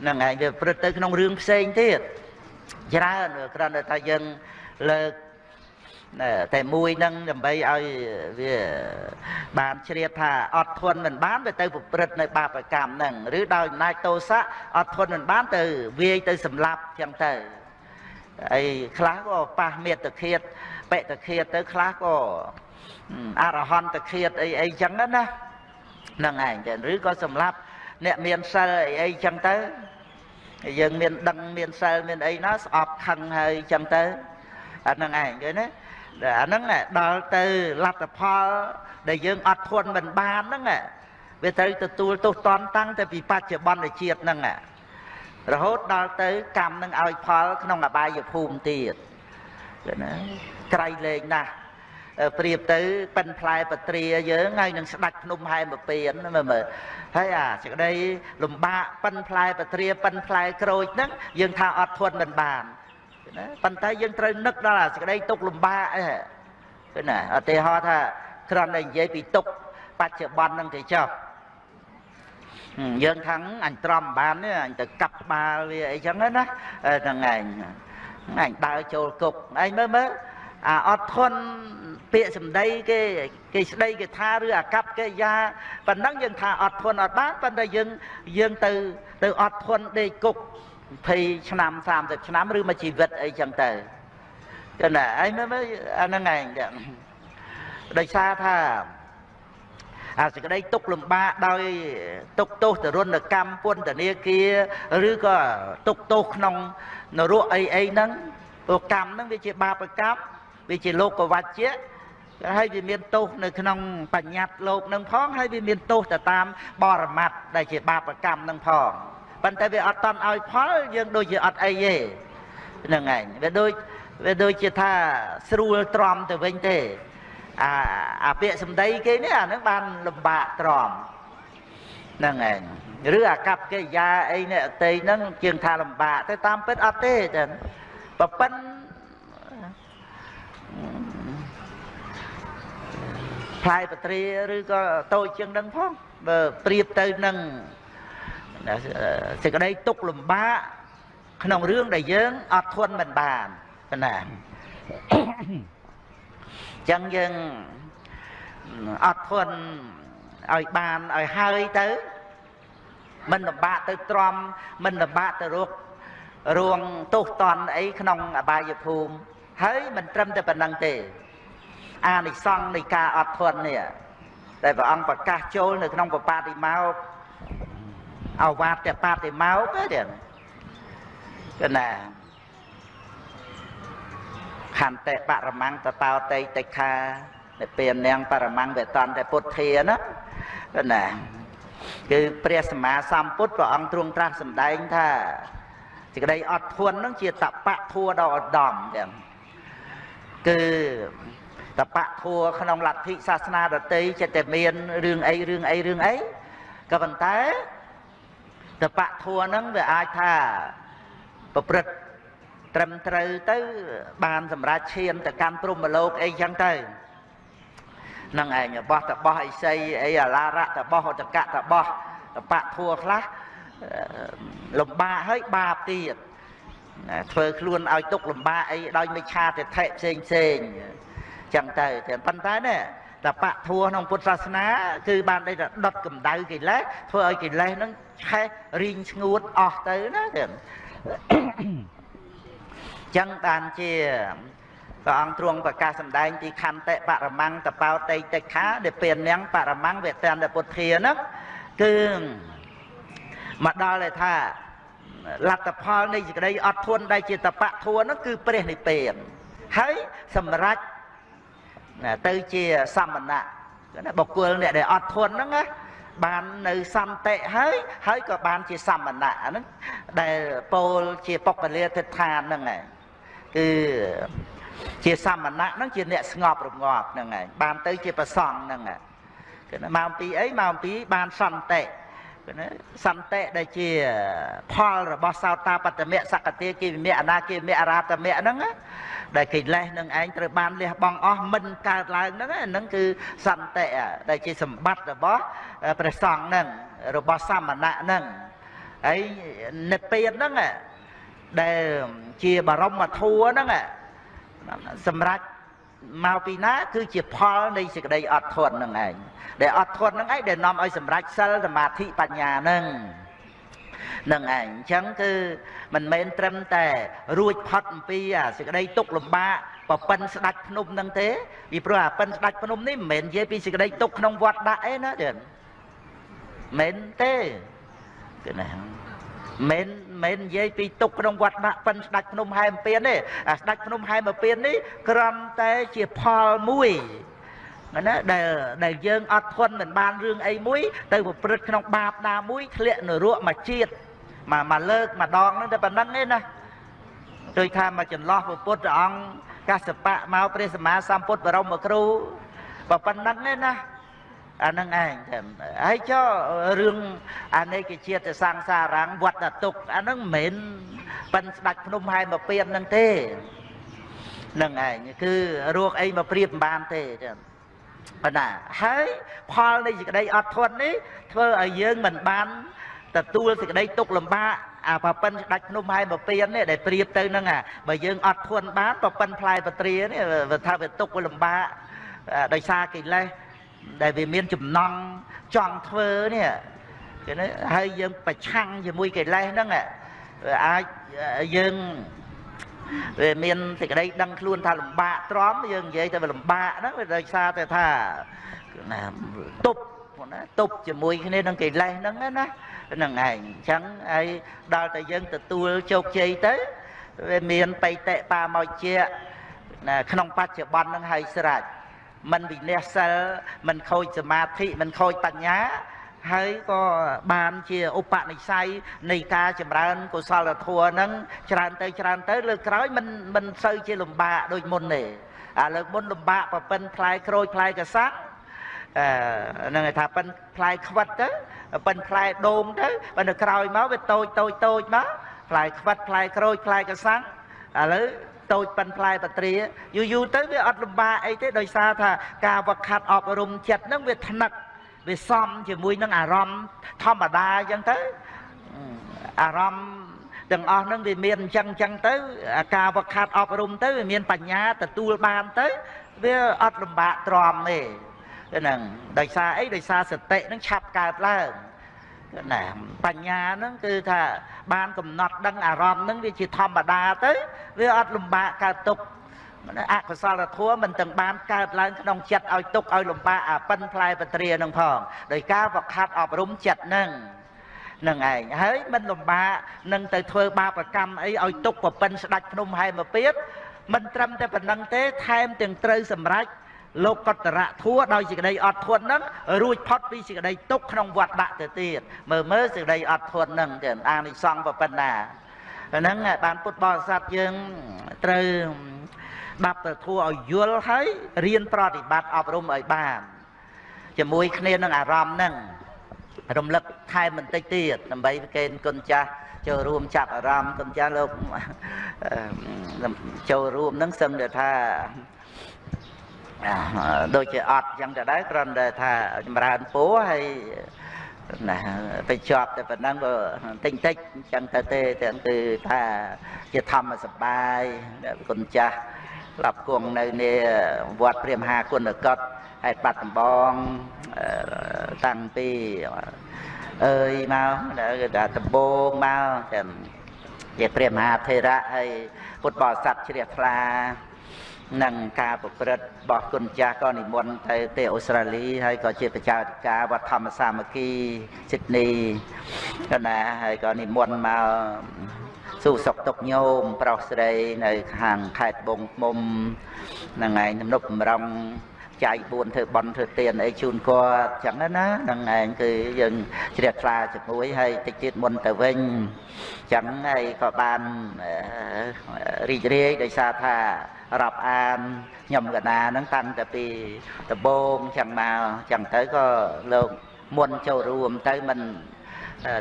ហ្នឹងឯងវាប្រព្រឹត្តទៅក្នុងរឿងផ្សេងទៀតច្រើនគ្រាន់តែថាយើងលើក តែមួយនឹងដើម្បីឲ្យវាបានជ្រាបថាអត់ធន់មិនបានវាទៅប្រព្រឹត្តនៅបាបកម្មហ្នឹងឬដោយអំណាចទោសៈអត់ធន់មិនបានទៅវាយទៅសម្លាប់ចឹងទៅអីខ្លះក៏ប៉ះមេត្តឃាតបេតឃាតទៅខ្លះក៏អរហន្តឃាតអីអីចឹងណាហ្នឹងឯងចឹងឬក៏សម្លាប់អ្នកមានសិលអីអីចឹងទៅយើងមានដឹងមានសិលមានអីណាស្អប់ខឹងហើយចឹងទៅអាហ្នឹងឯងឃើញទេ អាហ្នឹងដល់ទៅលទ្ធផលដែលយើងអត់ធន់មិនបានហ្នឹងវាត្រូវទទួលទោសតន់តាំងតែពីបច្ចុប្បន្នជាតិហ្នឹងរហូតដល់ទៅកម្មនឹងឲ្យផលក្នុងអបាយភូមិទៀតណាក្រៃលែងណាស់ប្រៀបទៅប៉ិនផ្លែបត្រាយើងហើយនឹងស្ដាច់ភ្នំហែមពៀនមើលមើលហើយអាសេចក្តីលំបាកប៉ិនផ្លែបត្រាប៉ិនផ្លែក្រូចហ្នឹងយើងថាអត់ធន់មិនបាន ណាប៉ុន្តែយើងត្រូវនឹកដល់អាសេចក្តីទុកលំបាកអីឃើញណាឧទាហរណ៍ថាគ្រាន់តែនិយាយពីទុកបច្ចុប្បន្នហ្នឹងទៅចុះយើងខាងអញត្រំបាននេះអញទៅកាប់ក្បាលវាអីចឹងណាហ្នឹងឯងអញដើរចូលគុកឯងមើលមើលអាអត់ធន់ពាក្យសម្ដីគេគេស្ដីគេថាឬអាកັບកិរិយាប៉ុណ្ណឹងយើងថាអត់ធន់អត់បានប៉ុន្តែយើងយើងទៅទៅអត់ធន់ដេកគុក 20ឆ្នាំ30ឆ្នាំឬមួយជីវិតអីចឹងទៅចឹងណាឯងមើលអាហ្នឹងឯងដោយសារថាអាសេចក្តីទុកលំបាកដោយទុកទោសទរណកម្មពន្ធនាគារឬក៏ទុកទោសក្នុងនរកអីអីហ្នឹងព្រោះកម្មហ្នឹងវាជាបាបកម្មវាជាលោកវច្ចៈហើយវាមានទោសនៅក្នុងបញ្ញត្តិលោកនឹងផងហើយវាមានទោសទៅតាមបរមត្តដែលជាបាបកម្មនឹងផង ប៉ុន្តែវាអត់តន់ឲ្យផលយើងដូចជាអត់អីទេហ្នឹងឯងវាដូចវាដូចជាថាស្រួលទ្រាំទៅវិញទេអាអាពាក្យសម្ដីគេនេះអានឹងបានលំបាកទ្រាំហ្នឹងឯងឬអាកັບកិរិយាអីនេះអតីហ្នឹងជាងថាលំបាកទៅតាមពិតអត់ទេចឹងប៉ប៉ិនផ្លែបត្រាឬក៏តូចជាងនឹងផងបើប្រៀបទៅនឹង សេចក្តីទុកលំបាកក្នុងរឿងដែលយើងអត់ធន់មិនបានប៉ុណ្ណាចឹងយើងអត់ធន់ឲ្យបានឲ្យហើយទៅមិនលំបាកទៅទ្រាំមិនលំបាកទៅរករួងទោសតន់អីក្នុងអបាយភូមិហើយមិនត្រឹមតែប៉ុណ្្នឹងទេ អានិសង្ឃនៃការអត់ធន់នេះដែលព្រះអង្គប្រកាសចូលនៅក្នុងបបាតិមោក អវាទតបាតិមោកទេកណាខន្តិបរមង្គតតោតេតិខានិព្វាននាងបរមង្គវេតន្តពុទ្ធាណាណាគឺព្រះសម្មាសម្ពុទ្ធព្រះអង្គទ្រង់ត្រាស់សម្ដែងថាសេចក្តីអត់ធន់នឹងជាតបៈធัวដ៏ឧត្តមចឹងគឺតបៈធัวក្នុងលទ្ធិសាសនាដតីចិត្តតែមានរឿងអីរឿងអីរឿងអីក៏ប៉ុន្តែ តបៈធัวហ្នឹងវាអាចថាប្រព្រឹត្តត្រឹមត្រូវទៅបានសម្រាប់ឈានទៅកម្មព្រំលោកអីចឹងទៅនឹងឯងរបស់តបោះអីសីអីអាឡារៈតបោះអតកៈតបោះតបៈធัวខ្លះលំបាកហើយបាបទៀតធ្វើខ្លួនឲ្យទុកលំបាកអីដោយមិឆាទិដ្ឋិផ្សេងផ្សេងចឹងទៅតែប៉ុន្តែនេះ តបៈធัวក្នុងពុទ្ធសាសនា គឺបានដេកដុតកម្ដៅកិលេសធ្វើឲ្យកិលេសហ្នឹងឆេះរីងស្ងួតអស់ទៅណាចឹងចឹងបានជាព្រះអង្គទ្រង់ប្រកាសសម្ដែងទីខន្តិបរមង្គតបោតេតិខាដែលពេលនាងបរមង្គវេតនពុទ្ធាហ្នឹងគឺមកដល់តែថាលទ្ធផលនៃសេចក្តីអត់ធន់ដែលជាតបៈធัวហ្នឹងគឺព្រះនិព្វានហើយសម្រេច ទៅជាសមណៈណាបុគ្គលអ្នកដែលអត់ធន់ហ្នឹងណាបាននៅសន្តិហើយហើយក៏បានជាសមណៈហ្នឹងដែលពោលជាបុគ្គលាទិដ្ឋានហ្នឹងឯងគឺជាសមណៈហ្នឹងជាអ្នកស្ងប់រងាប់ហ្នឹងឯងបានទៅជាប្រសង់ហ្នឹងគឺម៉ោង2អីម៉ោង2បានសន្តិគឺណាសន្តិដែលជាផលរបស់សោតាបត្តមៈសកតិគិវិមៈអនាគិវិមៈអរាតមៈហ្នឹង ដែលកិលេសនឹងឯងត្រូវបានលះបង់អស់មិនកើតឡើងហ្នឹងហ្នឹងគឺសន្តិដែលជាសម្បត្តិរបស់ព្រះសង្ឃហ្នឹងរបស់សមណៈហ្នឹងហើយនិព្វានហ្នឹងដែលជាបរមធัวហ្នឹងសម្រាប់មកពីណាគឺជាផលនៃសេចក្តីអត់ធន់នឹងឯងដែលអត់ធន់នឹងឯងដែលនាំឲ្យសម្រេចសិលសមាធិបញ្ញានឹង នឹងឯងអញ្ចឹងគឺមិនមែនត្រឹមតែរួចផុតអំពីអាសេចក្តីទុកលំបាកប្រពន្ធស្ដាច់ភ្នំនឹងទេពីព្រោះអាពិនស្ដាច់ភ្នំនេះមិនមែននិយាយពីសេចក្តីទុកក្នុងវត្តដាក់អីណាទេមិនទេគឺណាមិនមែននិយាយពីទុកក្នុងវត្តដាក់ប៉ិនស្ដាច់ភ្នំហែមពៀនទេអាស្ដាច់ភ្នំហែមពៀននេះគ្រាន់តែជាផលមួយ ណាដែលដែលយើងអត់ធន់មិនបានរឿងអីមួយ ទៅប្រព្រឹត្តក្នុងបាបណាមួយធ្លាក់នរកមកជាតិមកមកលើកម្ដងហ្នឹងតែប៉ុណ្្នឹងទេណាដូចថាមកចន្លោះពុទ្ធព្រះអង្គកសបៈមកព្រះសម្មាសម្ពុទ្ធបរមគ្រូប៉ុណ្្នឹងទេណាអានឹងឯងតែហើយចុះរឿងអានេកជាតិសង្សារังវត្តទុកអានឹងមិនមែនប៉ិនស្ដាច់ភ្នំហែមកពៀននឹងទេនឹងឯងគឺរោគអីមកព្រៀបមិនបានទេចឹង ប៉ុណ្ណាហើយផលនៃសេចក្តីអត់ធន់នេះធ្វើឲ្យយើងមិនបានទទួលសេចក្តីទុកលំបាកអាប្រពន្ធស្ដាច់ភ្នំហើយមកពៀននេះដែលព្រៀបទៅហ្នឹងអាបើយើងអត់ធន់បានប្រពន្ធផ្លែបត្រានេះវាថាវាទុកវាលំបាកដោយសារកិលេសដែលវាមានចំណង់ចង់ធ្វើនេះគេណាហើយយើងប្រឆាំងជាមួយកិលេសហ្នឹងអាចយើង វាមានសេចក្តីដឹងខ្លួនថាលំបាកទ្រាំយើងនិយាយតែវាលំបាកហ្នឹងវាដោយសារតែថាណាទប់ណាទប់ជាមួយគ្នានឹងកិលេសហ្នឹងណាហ្នឹងឯងអញ្ចឹងហើយដល់តែយើងទទួលជោគជ័យទៅវាមានបៃតិបាមកជាណាក្នុងបច្ចុប្បន្នហ្នឹងហើយស្រេចមិនវិន័យសិលមិនខូចសមាធិមិនខូចបញ្ញា ហើយក៏បានជាឧបនិស្ស័យនៃការចម្រើនកុសលធម៌ហ្នឹងច្រើនទៅច្រើនទៅលើក្រោយមិនមិនសូវជាលំបាកដូចមុនទេអាលើកមុនលំបាកប្រពន្ធផ្លែក្រូចផ្លែកសាក់អឺហ្នឹងគេថាប៉ិនផ្លែខ្វិតទៅប៉ិនផ្លែដូងទៅបើនៅក្រោយមកវាតូចតូចតូចមកផ្លែខ្វិតផ្លែក្រូចផ្លែកសាំងឥឡូវតូចប៉ិនផ្លែបត្រាយូរយូរទៅវាអត់លំបាកអីទេដោយសារថាការវឹកខាត់អប់រំចិត្តហ្នឹងវាថ្នឹក វាសំជាមួយនឹងអារម្មណ៍ធម្មតាអញ្ចឹងទៅអារម្មណ៍ទាំងអស់ហ្នឹងវាមានអញ្ចឹងអញ្ចឹងទៅការវឹកខាត់អប់រំទៅវាមានបញ្ញាទទួលបានទៅវាអត់លំបាកទ្រាំទេហ្នឹងដោយសារអីដោយសារសតិហ្នឹងឆាប់កើតឡើងណាបញ្ញាហ្នឹងគឺថាបានកំណត់ដឹងអារម្មណ៍ហ្នឹងវាជាធម្មតាទៅវាអត់លំបាកកើតទុក អកុសលធម៌មិនទាំងបានកើតឡើងក្នុងចិត្តឲ្យទុកឲ្យលំបាកអាប៉ិនផ្លែបត្រានឹងផងដោយការប្រខាត់អប់រំចិត្តហ្នឹងនឹងឯងហើយមិនលំបាកនឹងទៅធ្វើបាបកម្មអីឲ្យទុកប្រពន្ធស្ដាច់ភ្នំហែមពៀតមិនត្រឹមតែប៉ុណ្្នឹងទេថែមទាំងត្រូវសម្រេចលោកកតរៈធัวដោយសេចក្តីអត់ធន់ហ្នឹងរួចផុតពីសេចក្តីទុកក្នុងវត្តដាក់ទៅទៀតមើលមើលសេចក្តីអត់ធន់ហ្នឹងចឹងអានិសង្ឃប៉ុណ្ណាហ្នឹងបានពុទ្ធបរិស័ទយើងត្រូវ បាប់ទៅធัวឲ្យយល់ហើយរៀនប្រតិបត្តិអប់រំឲ្យបានជាមួយគ្នានឹងអារម្មណ៍ហ្នឹងរំលឹកថែមបន្តិចទៀតដើម្បីប្រកេនគុណចាស់ចូលរួមចាប់អារម្មណ៍គុណចាស់លោកចូលរួមហ្នឹងសឹងតែថាដូចជាអត់ចឹងទៅដែរគ្រាន់តែថាចម្រើនពោហើយណាទៅជាប់តែប៉ុណ្ណឹងក៏តិចតិចចឹងទៅទេទាំងគឺថាជាធម្មសបាយគុណចាស់ ស្លាប់គង់នៅនេះវត្តព្រះមហាគុណកតហើយបាត់ដំបងតាំងពីអើយមកគឺថាដំបងមកចាំជាព្រះមហាថេរៈហើយពុទ្ធបរិស័ទជ្រះថ្លានិងការប្រព្រឹត្តរបស់គុណចាស់ក៏និមន្តទៅទីអូស្ត្រាលីហើយក៏ជាប្រជាធិការវត្តធម្មសាមគ្គីស៊ីដនីក៏ណាហើយក៏និមន្តមក សួរសុខទុក្ខញោមប្រុសស្រីនៅខាងខេត្តបងមុំហ្នឹងឯងទំនប់បំរុងចាយ4ធ្វើបន់ធ្វើទានអីជូនគាត់ចឹងណាហ្នឹងឯងគឺយើងជ្រះថ្លាជាមួយហើយតិចទៀតមុនទៅវិញចឹងហើយក៏បានរីករាយដោយសារថារាប់អានខ្ញុំកណាហ្នឹងតាំងតែពីដំបូងចឹងមកចឹងទៅក៏លោកមុនចូលរួមទៅមិន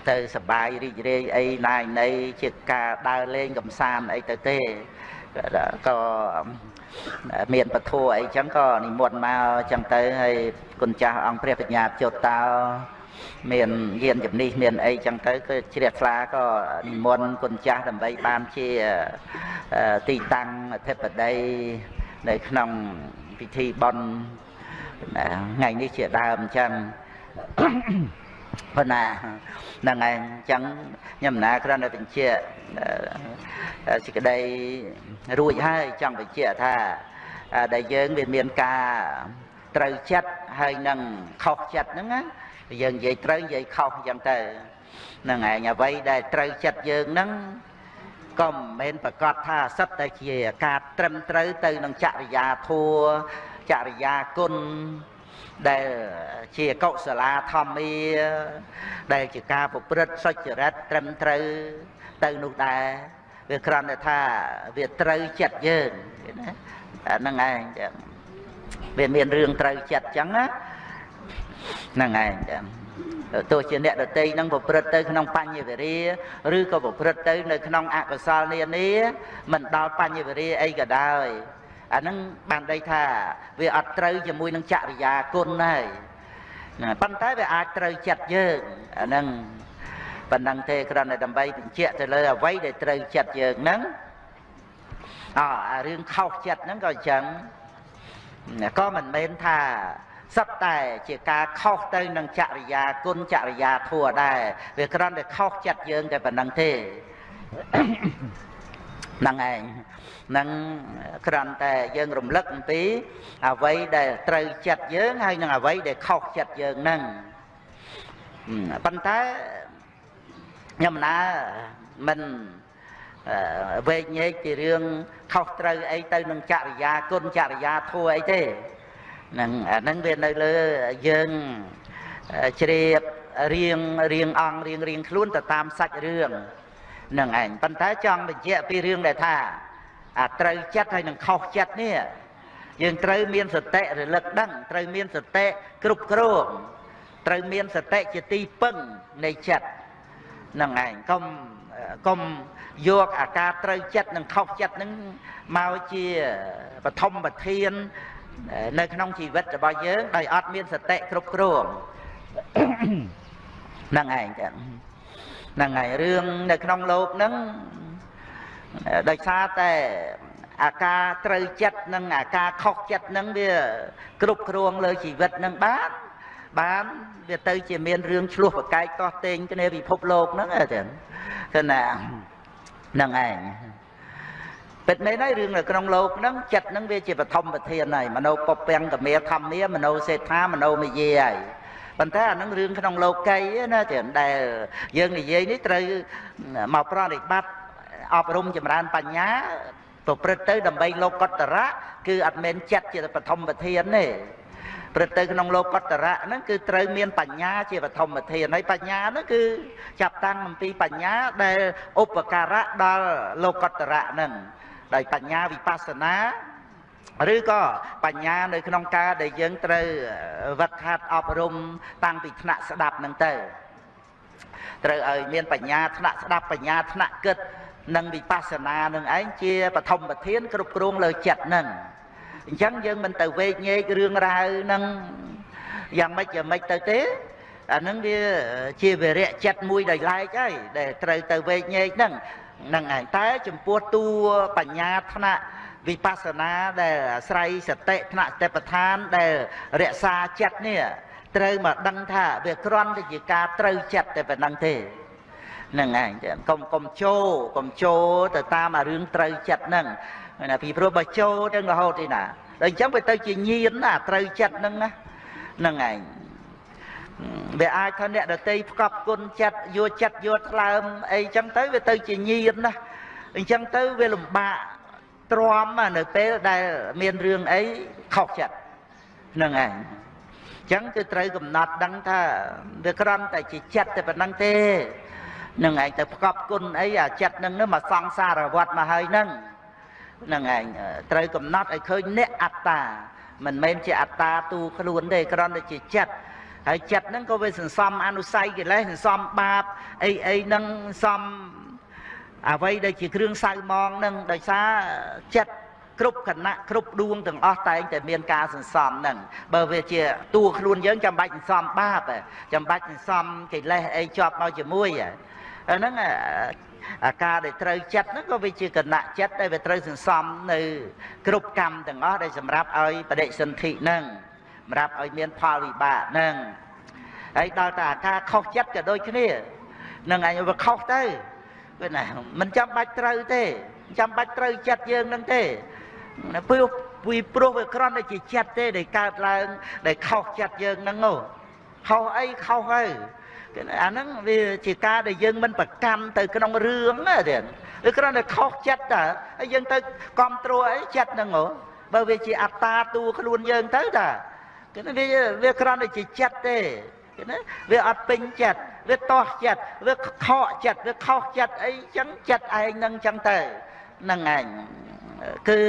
ទៅសបាយរីករាយអីណាយណីជាការដើរលេងកំសាន្តអីទៅទេក៏មានពធអីចឹងក៏និមន្តមកចឹងទៅហើយគុណចាស់អង្គព្រះបញ្ញាជតោមានយានជំនិះមានអីចឹងទៅគឺជ្រះថ្លាក៏និមន្តគុណចាស់ដើម្បីបានជាទីតាំងអធិបតីនៅក្នុងពិធីបន់ថ្ងៃនេះជាដើមអញ្ចឹង ប៉ុណ្ណាហ្នឹងហើយអញ្ចឹងខ្ញុំណាគ្រាន់តែបញ្ជាក់សេចក្តីរួចហើយចង់បញ្ជាក់ថាដែលយើងវាមានការត្រូវចិត្តហើយនឹងខុសចិត្តហ្នឹងណាយើងនិយាយត្រូវនិយាយខុសអញ្ចឹងទៅហ្នឹងឯងអ្វីដែលត្រូវចិត្តយើងហ្នឹងក៏មិនមែនប្រកាសថាសិតតែជាការត្រឹមត្រូវទៅនឹងចរិយាធัวចរិយាគុណ ដែលជាកុសលាធម្មាដែលជាការប្រព្រឹត្តសុចរិតត្រឹមត្រូវទៅនោះដែរវាគ្រាន់តែថាវាត្រូវចិត្តយើងណាអាហ្នឹងឯងចឹងវាមានរឿងត្រូវចិត្តចឹងណាហ្នឹងឯងចឹងទោះជាអ្នកដតីនឹងប្រព្រឹត្តទៅក្នុងបញ្ញវេរាឬក៏ប្រព្រឹត្តទៅនៅក្នុងអកុសលនានាមិនដល់បញ្ញវេរាអីក៏ដោយ អាហ្នឹងបានដីថាវាអត់ត្រូវជាមួយនឹងចរិយាគុណហើយប៉ុន្តែវាអាចត្រូវចិត្តយើងអាហ្នឹងប៉ុណ្ណឹងទេគ្រាន់តែដើម្បីបញ្ជាក់ទៅលើអ្វីដែលត្រូវចិត្តយើងហ្នឹងអអារឿងខុសចិត្តហ្នឹងក៏អញ្ចឹងក៏មិនមែនថាសត្វតែជាការខុសទៅនឹងចរិយាគុណចរិយាធัวដែរវាគ្រាន់តែខុសចិត្តយើងតែប៉ុណ្្នឹងទេហ្នឹងឯង នឹងគ្រាន់តែយើងរំលឹកអំពីអ្វីដែលត្រូវចិត្តយើងហើយនឹងអ្វីដែលខុសចិត្តយើងហ្នឹងប៉ុន្តែខ្ញុំណាមិនវែកញែកពីរឿងខុសត្រូវអីទៅនឹងចរិយាគុណចរិយាធัวអីទេហ្នឹងអាហ្នឹងវានៅលើយើងជ្រាបរៀងរៀងអង្គរៀងរៀងខ្លួនទៅតាមសាច់រឿងនឹងឯងប៉ុន្តែចង់បញ្ជាក់ពីរឿងដែលថា អាត្រូវចិត្តហើយនឹងខុសចិត្តនេះយើងត្រូវមានសតិរលឹកដឹងត្រូវមានសតិគ្រប់គ្រងត្រូវមានសតិជាទីពឹងនៃចិត្តនឹងឯងកុំកុំយកអាការត្រូវចិត្តនិងខុសចិត្តនឹងមកជាបឋមប្រធាននៅក្នុងជីវិតរបស់យើងដោយអត់មានសតិគ្រប់គ្រងហ្នឹងឯងចឹងហ្នឹងហើយរឿងនៅក្នុងលោកហ្នឹង ដោយសារតែអាការត្រូវចិត្តនិងអាការខុសចិត្តនឹងវាគ្រប់គ្រងលើជីវិតនឹងបានបានវាទៅជាមានរឿងឆ្លោះប្រកែកតោះតេងគ្នាពិភពលោកហ្នឹងចឹងគឺណាហ្នឹងឯងពិតមែនហើយរឿងនៅក្នុងលោកហ្នឹងចិត្តហ្នឹងវាជាបឋមប្រធានហើយមនោពពាំងកមេធម្មាមនោសេដ្ឋាមនោមយាហើយប៉ុន្តែអានឹងរឿងក្នុងលោកីណាចឹងដែលយើងនិយាយនេះត្រូវមកប្រតិបត្តិ អប់រំចម្រើនបញ្ញាប្រព្រឹត្តទៅដើម្បីលោកតរៈគឺអត់មែនចិត្តជាបឋមប្រធានទេព្រឹត្តទៅក្នុងលោកតរៈហ្នឹងគឺត្រូវមានបញ្ញាជាបឋមធានហើយបញ្ញាហ្នឹងគឺចាប់តាំងអំពីបញ្ញាដែលឧបការៈដល់លោកតរៈហ្នឹងដោយបញ្ញាវិបស្សនាឬក៏បញ្ញានៅក្នុងការដែលយើងត្រូវវឹកហាត់អប់រំតាំងពីថ្នាក់ស្ដាប់ហ្នឹងទៅត្រូវឲ្យមានបញ្ញាថ្នាក់ស្ដាប់បញ្ញាថ្នាក់គិត និងវិបស្សនានឹងឯងជាបឋមប្រធាន គ្រប់គ្រងលើចិត្តនឹងអញ្ចឹងយើងមិនទៅវេកញែករឿងរ៉ាវនឹងយ៉ាងម៉េចយ៉ាងម៉េចទៅទេអានឹងវាជាវិរៈចិត្តមួយដោយឡែកហើយដែលត្រូវទៅវេកញែកហ្នឹងហ្នឹងឯងតែចំពោះតួបញ្ញាថ្នាក់វិបស្សនាដែលអាស្រ័យសតិថ្នាក់សតិប្បដ្ឋានដែលរក្សាចិត្តនេះត្រូវមកដឹងថាវាគ្រាន់តែជាការត្រូវចិត្តតែប៉ុណ្្នឹងទេហ្នឹងឯងកុំកុំជោកុំជោទៅតាមអារឿងត្រូវចិត្តហ្នឹងណាពីព្រោះបើចូលទាំងរហូតទេណាដល់អញ្ចឹងវាទៅជាញៀនណាត្រូវចិត្តហ្នឹងណាហ្នឹងឯងវាអាចថាអ្នកដតីផ្កប់គុណចិត្តយកចិត្តយកថ្លើមអីចឹងទៅវាទៅជាញៀនណាអញ្ចឹងទៅវាលំបាកទ្រាំនៅពេលដែលមានរឿងអីខុសចិត្តហ្នឹងឯងចឹងគឺត្រូវកំណត់ដឹងថាវាក្រំតែជាចិត្តតែប៉ុណ្្នឹងទេ នឹងឯងទៅផ្កប់គុណអីអាចិត្តនឹងមកសង្សារវត្តមកហើយនឹងនឹងឯងត្រូវកំណត់ឲ្យឃើញអ្នកអត្តាមិនមែនជាអត្តាទូខ្លួនទេគ្រាន់តែជាចិត្តហើយចិត្តហ្នឹងក៏វាសន្សំអនុស័យកិលេសសន្សំបាបអីអីហ្នឹងសំអ្វីដែលជាគ្រឿងសៅមងហ្នឹងដោយសារចិត្តគ្រប់គណៈគ្រប់ដួងទាំងអស់តែងតែមានការសន្សំហ្នឹងបើវាជាតួខ្លួនយើងចាំបាច់សន្សំបាបចាំបាច់សន្សំកិលេសអីជាប់មកជាមួយហ្នឹង អាការដែលត្រូវចិត្តហ្នឹងក៏វាជាគណៈចិត្តដែលវាត្រូវសន្សំនៅ គ្រប់កម្មទាំងអស់ដែលសម្រាប់ឲ្យបដិសន្ធិហ្នឹងសម្រាប់ឲ្យមានផលវិបាកហ្នឹងហើយដល់តែអាការខុសចិត្តក៏ដូចគ្នានឹងអញវាខុសទៅគឺណាមិនចាំបាច់ត្រូវទេចាំបាច់ត្រូវចិត្តយើងហ្នឹងទេព្រោះពីព្រោះវាគ្រាន់តែជាចិត្តទេដែលកើតឡើងដែលខុសចិត្តយើងហ្នឹងខុសអីខុសហើយ អាហ្នឹងវាជាការដែលយើងមិនប្រកាន់ទៅក្នុងរឿងណាទៀតវាគ្រាន់តែខុសចិត្តតាហើយយើងទៅគ្រប់គ្រងអីចិត្តហ្នឹងហ៎បើវាជាអត្តាតួខ្លួនយើងទៅតាគឺវាវាគ្រាន់តែជាចិត្តទេគឺណាវាអត់ពេញចិត្តវាតោះចិត្តវាខកចិត្តវាខុសចិត្តអីចឹងចិត្តឯងនឹងចឹងទៅហ្នឹងឯងគឺ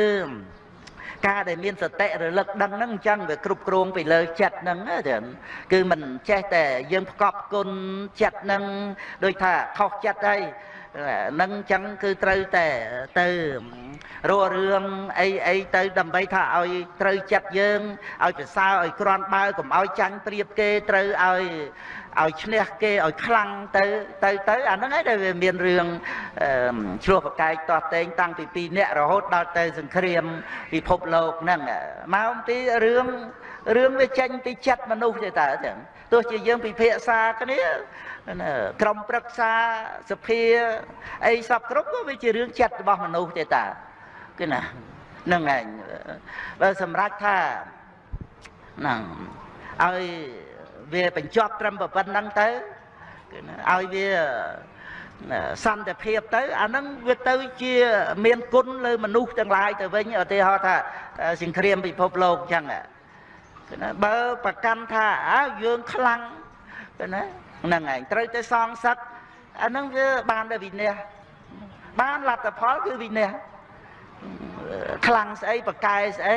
ការដែលមានសតិរលឹកដឹងហ្នឹងអញ្ចឹងវាគ្រប់គ្រងពីលើចិត្តហ្នឹងចឹងគឺមិនចេះតែយើងផ្កប់គុណចិត្តហ្នឹងដូចថាខុសចិត្តហើយនឹងអញ្ចឹងគឺត្រូវតែទៅរករឿងអីអីទៅដើម្បីថាឲ្យត្រូវចិត្តយើងឲ្យប្រសើរឲ្យក្រាន់បើកុំឲ្យចាញ់ប្រៀបគេត្រូវឲ្យ ឲ្យឈ្នះគេឲ្យខ្លាំងទៅទៅទៅអាហ្នឹងឯងដែលវាមានរឿងឆ្លោះប្រកែកតោះតែងតាំងពី2នាក់រហូតដល់ទៅសង្គ្រាមពិភពលោកហ្នឹងមកអំពីរឿងរឿងវាចេញពីចិត្តមនុស្សទេតើចឹងទោះជាយើងពិភាក្សាគ្នាក្រុមប្រឹក្សាសភាអីសពគ្រប់ក៏វាជារឿងចិត្តរបស់មនុស្សទេតើគឺណាហ្នឹងឯងបើសម្រាប់ថាហ្នឹងឲ្យ វាបញ្ចប់ត្រឹមប៉ុណ្្នឹងទៅគឺណាឲ្យវាសន្តិភាពទៅអាហ្នឹងវាទៅជាមានគុណលើមនុស្សទាំងឡាយទៅវិញឧទាហរណ៍ថាសង្គ្រាមពិភពលោកអញ្ចឹងគឺណាបើប្រកាន់ថាអើយើងខ្លាំងគឺណាហ្នឹងឯងត្រូវតែសងសឹកអាហ្នឹងវាបានតែវិន័យបានលទ្ធផលគឺវិន័យខ្លាំងស្អីប្រកែស្អី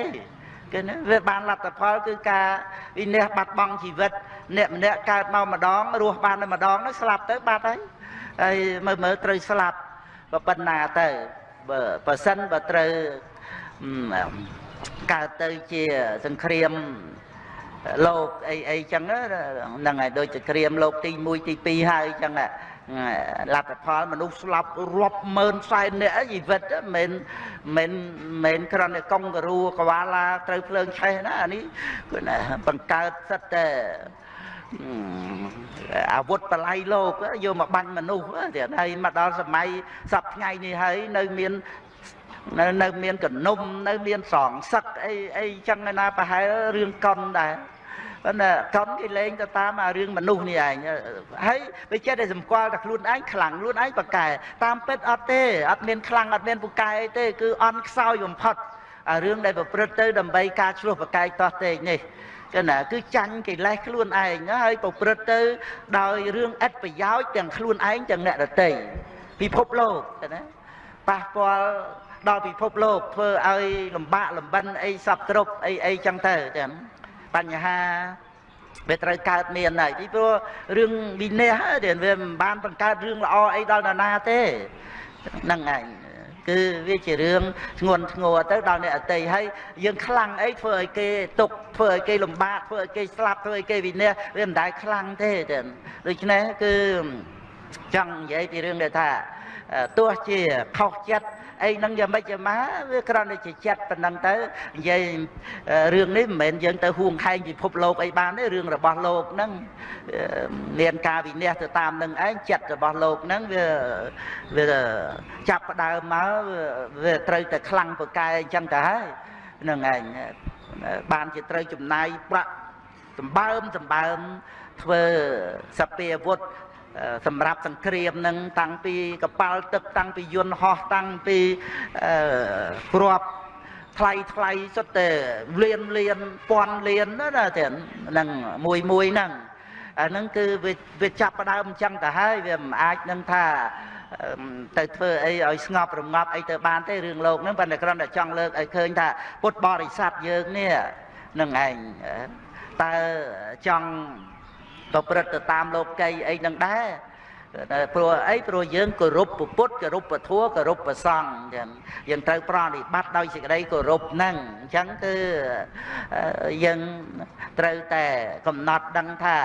គឺណាវាបានលទ្ធផលគឺការវិន័យបាត់បង់ជីវិតអ្នកម្នាក់កើតមកម្ដងរស់បានតែម្ដងនោះស្លាប់ទៅបាត់ហើយហើយមើលមើលត្រូវស្លាប់ប៉ុណ្ណាទៅបើបើសិនបើត្រូវកើតទៅជាសង្គ្រាមលោកអីអីចឹងហ្នឹងហើយដូចសង្គ្រាមលោកទី1ទី2ហើយចឹង លទ្ធផលមនុស្សស្លាប់រាប់ម៉ឺនសែននាក់ជីវិតមិនមិនមិនគ្រាន់តែកុងការូកវាឡាត្រូវភ្លើងឆេះណាអានេះគឺណាបង្កើតសិតតែអាវុធបល័យលោកយកមកបាញ់មនុស្សទៀតហើយមកដល់សម័យសពថ្ងៃនេះហើយនៅមាននៅនៅមានកនុំនៅមានសងសឹកអីអីចឹងណាប្រហែលរឿងកុនដែរ ប៉ុន្តែកុនគេលេងទៅតាមអារឿងមនុស្សនេះឯងហើយវាចេះតែសម្គាល់តែខ្លួនឯងខ្លាំងខ្លួនឯងប្រកែតាមពិតអត់ទេអត់មានខ្លាំងអត់មានពូកែអីទេគឺអន់ខ្សោយបំផុតអារឿងដែលប្រព្រឹត្តទៅដើម្បីការឆ្លោះប្រកែកតោះតេកនេះគឺណាគឺចាញ់កិលេសខ្លួនឯងហើយប្រព្រឹត្តទៅដោយរឿងឥតប្រយោជន៍ទាំងខ្លួនឯងទាំងអ្នកដទៃពិភពលោកណាប៉ះពាល់ដល់ពិភពលោកធ្វើឲ្យលំបាកលំបិនអីសពគ្រប់អីអីចឹងទៅចឹង បញ្ហាវាត្រូវកើតមានហើយពីព្រោះរឿងវិន័យហើយវាមិនបានបង្កើតរឿងល្អអីដល់ណានាទេហ្នឹងឯងគឺវាជារឿងធ្ងន់ធ្ងរទៅដល់អ្នកអតីហើយយើងខ្លាំងអីធ្វើឲ្យគេទុកធ្វើឲ្យគេលំបាកធ្វើឲ្យគេស្លាប់ធ្វើឲ្យគេវិន័យវាមិនដែលខ្លាំងទេចឹងដូច្នេះគឺចង់និយាយពីរឿងដែលថាទោះជាខុសចិត្ត អីហ្នឹងយ៉ាងម៉េចយ៉ាងម៉ាវាគ្រាន់តែជាចិត្តប៉ុណ្ណឹងទៅនិយាយរឿងនេះមិនមែនយើងទៅហួងខែងពិភពលោកអីបានទេរឿងរបស់លោកហ្នឹងមានការវិនិច្ឆ័យទៅតាមនឹងឯងចិត្តរបស់លោកហ្នឹងវាវាចាប់ផ្ដើមមកវាត្រូវតែខ្លាំងប្រកែអញ្ចឹងទៅហើយហ្នឹងឯងបានជាត្រូវចំណាយប្រាក់សម្បើមសម្បើមធ្វើសពាវុធ សម្រាប់សង្គ្រាមនឹងតាំងពីកប៉ាល់ទឹកតាំងពីយន្តហោះតាំងពីគ្រាប់ថ្លៃថ្លៃសុទ្ធតែលៀនលៀនពាន់លៀនណាតែនឹងមួយមួយហ្នឹងអាហ្នឹងគឺវាវាចាប់ផ្ដើមអញ្ចឹងទៅហើយវាមិនអាចនឹងថាទៅធ្វើអីឲ្យស្ងប់រងាប់អីទៅបានទេរឿងលោកហ្នឹងប៉ុន្តែគ្រាន់តែចង់លើកឲ្យឃើញថាពុទ្ធបរិស័ទយើងនេះនឹងឯងតើចង់ ប្រព្រឹត្តទៅតាមលោកីអីនឹងដែរព្រោះអីព្រោះយើងគោរពពុទ្ធគោរពពធัวគោរពប្រសង្ឃចឹងយើងត្រូវប្រតិបត្តិដោយសេចក្តីគោរពហ្នឹងអញ្ចឹងគឺយើងត្រូវតែកំណត់ដឹងថា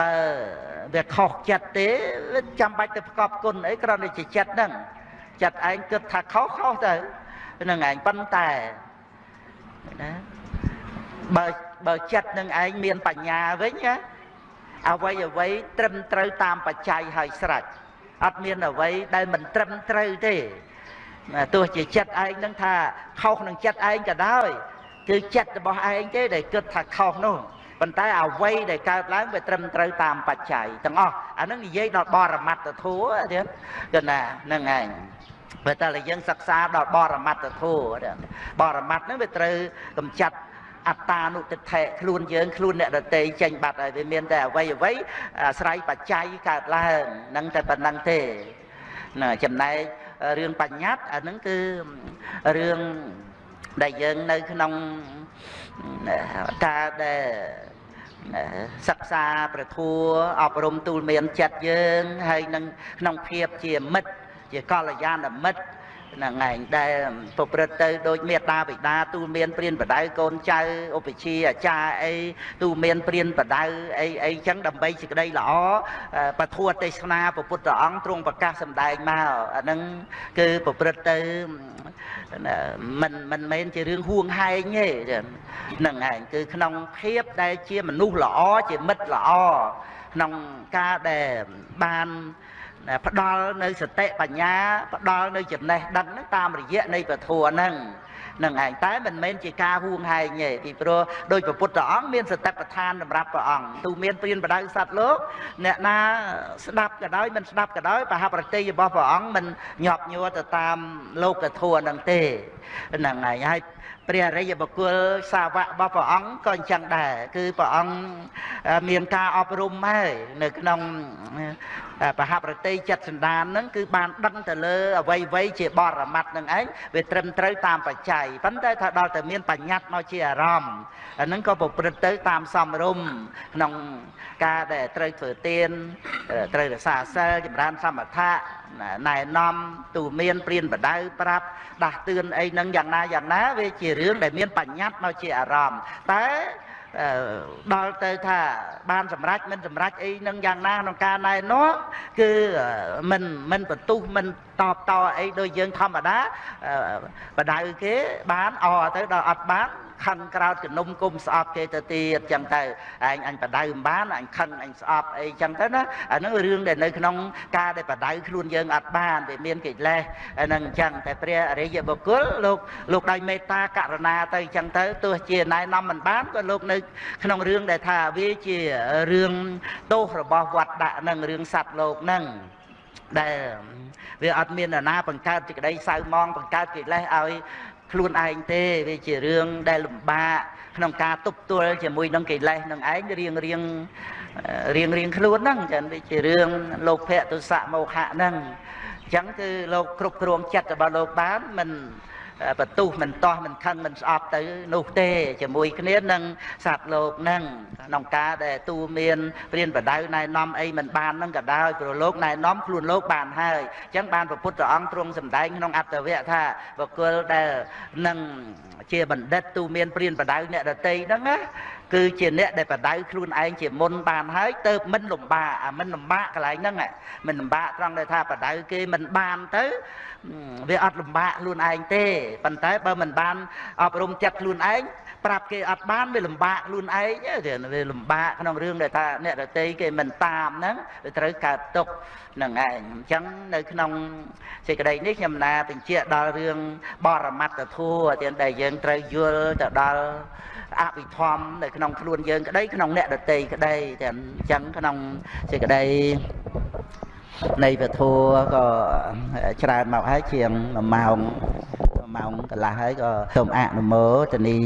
បើវាខុសចិត្តទេចាំបាច់ទៅប្រកបគុណអីគ្រាន់តែជាចិត្តហ្នឹងចិត្តឯងគិតថាខុសខុសទៅហ្នឹងឯងប៉ុន្តែណាបើបើចិត្តនឹងឯងមានបញ្ញាវិញណា អ្វីអ្វីត្រឹមត្រូវតាមបច្ច័យហើយស្រេចអត់មានអ្វីដែលមិនត្រឹមត្រូវទេទោះជាចិត្តឯងនឹងថាខុសនឹងចិត្តឯងក៏ដោយគឺចិត្តរបស់ឯងទេដែលគិតថាខុសនោះប៉ុន្តែអ្វីដែលកើតឡើងវាត្រឹមត្រូវតាមបច្ច័យទាំងអស់អានឹងនិយាយដល់បរមត្តធัวទៀតគឺណាហ្នឹងឯងបើតែយើងសិក្សាដល់បរមត្តធัวបរមត្តហ្នឹងវាត្រូវកំចាត់ អត្តានុទិដ្ឋិខ្លួនយើងខ្លួនអ្នកដតីចេញបាត់ហើយវាមានតែអ្វីអ្វីអាស្រ័យបច្ច័យកើតឡើងនឹងតែប៉ុណ្្នឹងទេណាចំណែករឿងបញ្ញត្តិអានឹងគឺរឿងដែលយើងនៅក្នុងការដែលសិក្សាប្រធัวអប់រំទូលមានចិត្តយើងហើយនឹងក្នុងភាពជាមិត្តជាកល្យាណមិត្តហ្នឹងឯងដែលប្រព្រឹត្តទៅដូចមេត្តាបិតាទូលមានព្រានបដៅកូនចៅឧបជាអាចារ្យអីទូលមានព្រានបដៅអីអីចឹងដើម្បីសេចក្តីល្អពធទេសនាព្រះពុទ្ធអង្គទ្រង់ប្រកាសសម្ដែងមកអាហ្នឹងគឺប្រព្រឹត្តទៅមិនមិនមែនជារឿងហួងហែងទេហ្នឹងឯងគឺក្នុងភាពដែលជាមនុស្សល្អជាមិត្តល្អក្នុងការដែលបាន ផ្ដល់នៅសតិបញ្ញាផ្ដល់នៅចំណេះដឹងហ្នឹងតាមរយៈនៃពធហ្នឹងនឹងឯងតែមិនមែនជាការហួងហែងទេពីព្រោះដោយព្រះពុទ្ធអង្គមានសតិប្បដ្ឋានសម្រាប់ព្រះអង្គទូមានព្រានបដៅសត្វលោកអ្នកណាស្ដាប់ក៏ដោយមិនស្ដាប់ក៏ដោយបហប្រតិរបស់ព្រះអង្គមិនញាប់ញ័រទៅតាមលោកធម៌នឹងទេហ្នឹងហើយហើយព្រះអរិយបុគ្គលសាវករបស់ព្រះអង្គក៏អញ្ចឹងដែរគឺព្រះអង្គមានការអប់រំហើយនៅក្នុង បហប្រតិចិត្តសន្តានហ្នឹងគឺបានដឹងទៅលើអវ័យវ័យជាបរមត្តនឹងឯងវាត្រឹមត្រូវតាមបច្ច័យប៉ុន្តែថាដល់តែមានបញ្ញត្តិមកជាអារម្មណ៍អាហ្នឹងក៏ប្រព្រឹត្តទៅតាមសំរុំក្នុងការដែលត្រូវធ្វើទានត្រូវរក្សាសិលចម្រើនសមថៈណែនាំទូមានព្រានបដៅប្រាប់ដាស់តឿនអីហ្នឹងយ៉ាងណាយ៉ាងណាវាជារឿងដែលមានបញ្ញត្តិមកជាអារម្មណ៍តែ ដល់ទៅថាបានសម្រេចមិនសម្រេចអីនឹងយ៉ាងណាក្នុងការណែនាំគឺមិនមិនបន្ទុះមិន តបតអីដូចយើងធម្មតាបដៅគេបានអទៅដល់អត់បានខឹងក្រោតជំនុំគុំស្អប់គេទៅទៀតចឹងទៅឯងអញបដៅមិនបានអញខឹងអញស្អប់អីចឹងទៅណាអាហ្នឹងរឿងដែលនៅក្នុងការដែលបដៅខ្លួនយើងអត់បានវាមានកិលេសហ្នឹងអញ្ចឹងតែព្រះអរិយបុគ្គលលោកលោកដោយមេត្តាករណាទៅអញ្ចឹងទៅទោះជាណែនាំមិនបានក៏លោកនៅក្នុងរឿងដែលថាវាជារឿងទោសរបស់វត្តដាក់នឹងរឿងសัตว์លោកហ្នឹងដែល វាអត់មានណាបង្កើតសេចក្តីសៅមងបង្កើតកិលេសឲ្យខ្លួនឯងទេវាជារឿងដែលលំបាកក្នុងការទប់ទល់ជាមួយនឹងកិលេសនឹងឯងរៀងរៀងរៀងរៀងខ្លួនហ្នឹងចឹងវាជារឿងលោកភៈទុសៈមោហៈហ្នឹងអញ្ចឹងគឺលោកគ្រប់គ្រងចិត្តរបស់លោកបានមិន បន្ទុះមិនតោះមិនខឹងមិនស្អប់ទៅនោះទេជាមួយគ្នានឹងសត្វលោកនឹងក្នុងការដែលទូមានព្រានបដៅណែនាំអីមិនបាននឹងក៏ដោយព្រោះលោកណែនាំខ្លួនលោកបានហើយអញ្ចឹងបានព្រះពុទ្ធអង្គទ្រង់សម្ដែងក្នុងអត្តវៈថាបុគ្គលដែលនឹងជាបណ្ឌិតទូមានព្រានបដៅអ្នកដតីហ្នឹងណាគឺជាអ្នកដែលបដៅខ្លួនឯងជាមុនបានហើយទៅមិនលំបាកអាមិនលំបាកកន្លែងហ្នឹងមិនលំបាកត្រង់ដែលថាបដៅគេមិនបានទៅ វាអត់លំបាកខ្លួនឯងទេប៉ុន្តែបើមិនបានអប់រំចិត្តខ្លួនឯងប្រាប់គេអត់បានវាលំបាកខ្លួនឯងវាលំបាកក្នុងរឿងដែលថាអ្នកដតីគេមិនតាមហ្នឹងវាត្រូវកើតទុកនឹងឯងអញ្ចឹងនៅក្នុងសេចក្តីនេះខ្ញុំណាបញ្ជាក់ដល់រឿងបរមត្តធัวទៀតដែលយើងត្រូវយល់ទៅដល់អភិធម្មនៅក្នុងខ្លួនយើងក្តីក្នុងអ្នកដតីក្តីតែអញ្ចឹងក្នុងសេចក្តី នៃពធក៏ច្រើនមកហើយជាង1ម៉ោង1ម៉ោងកន្លះហើយក៏សូមអនុមោទនី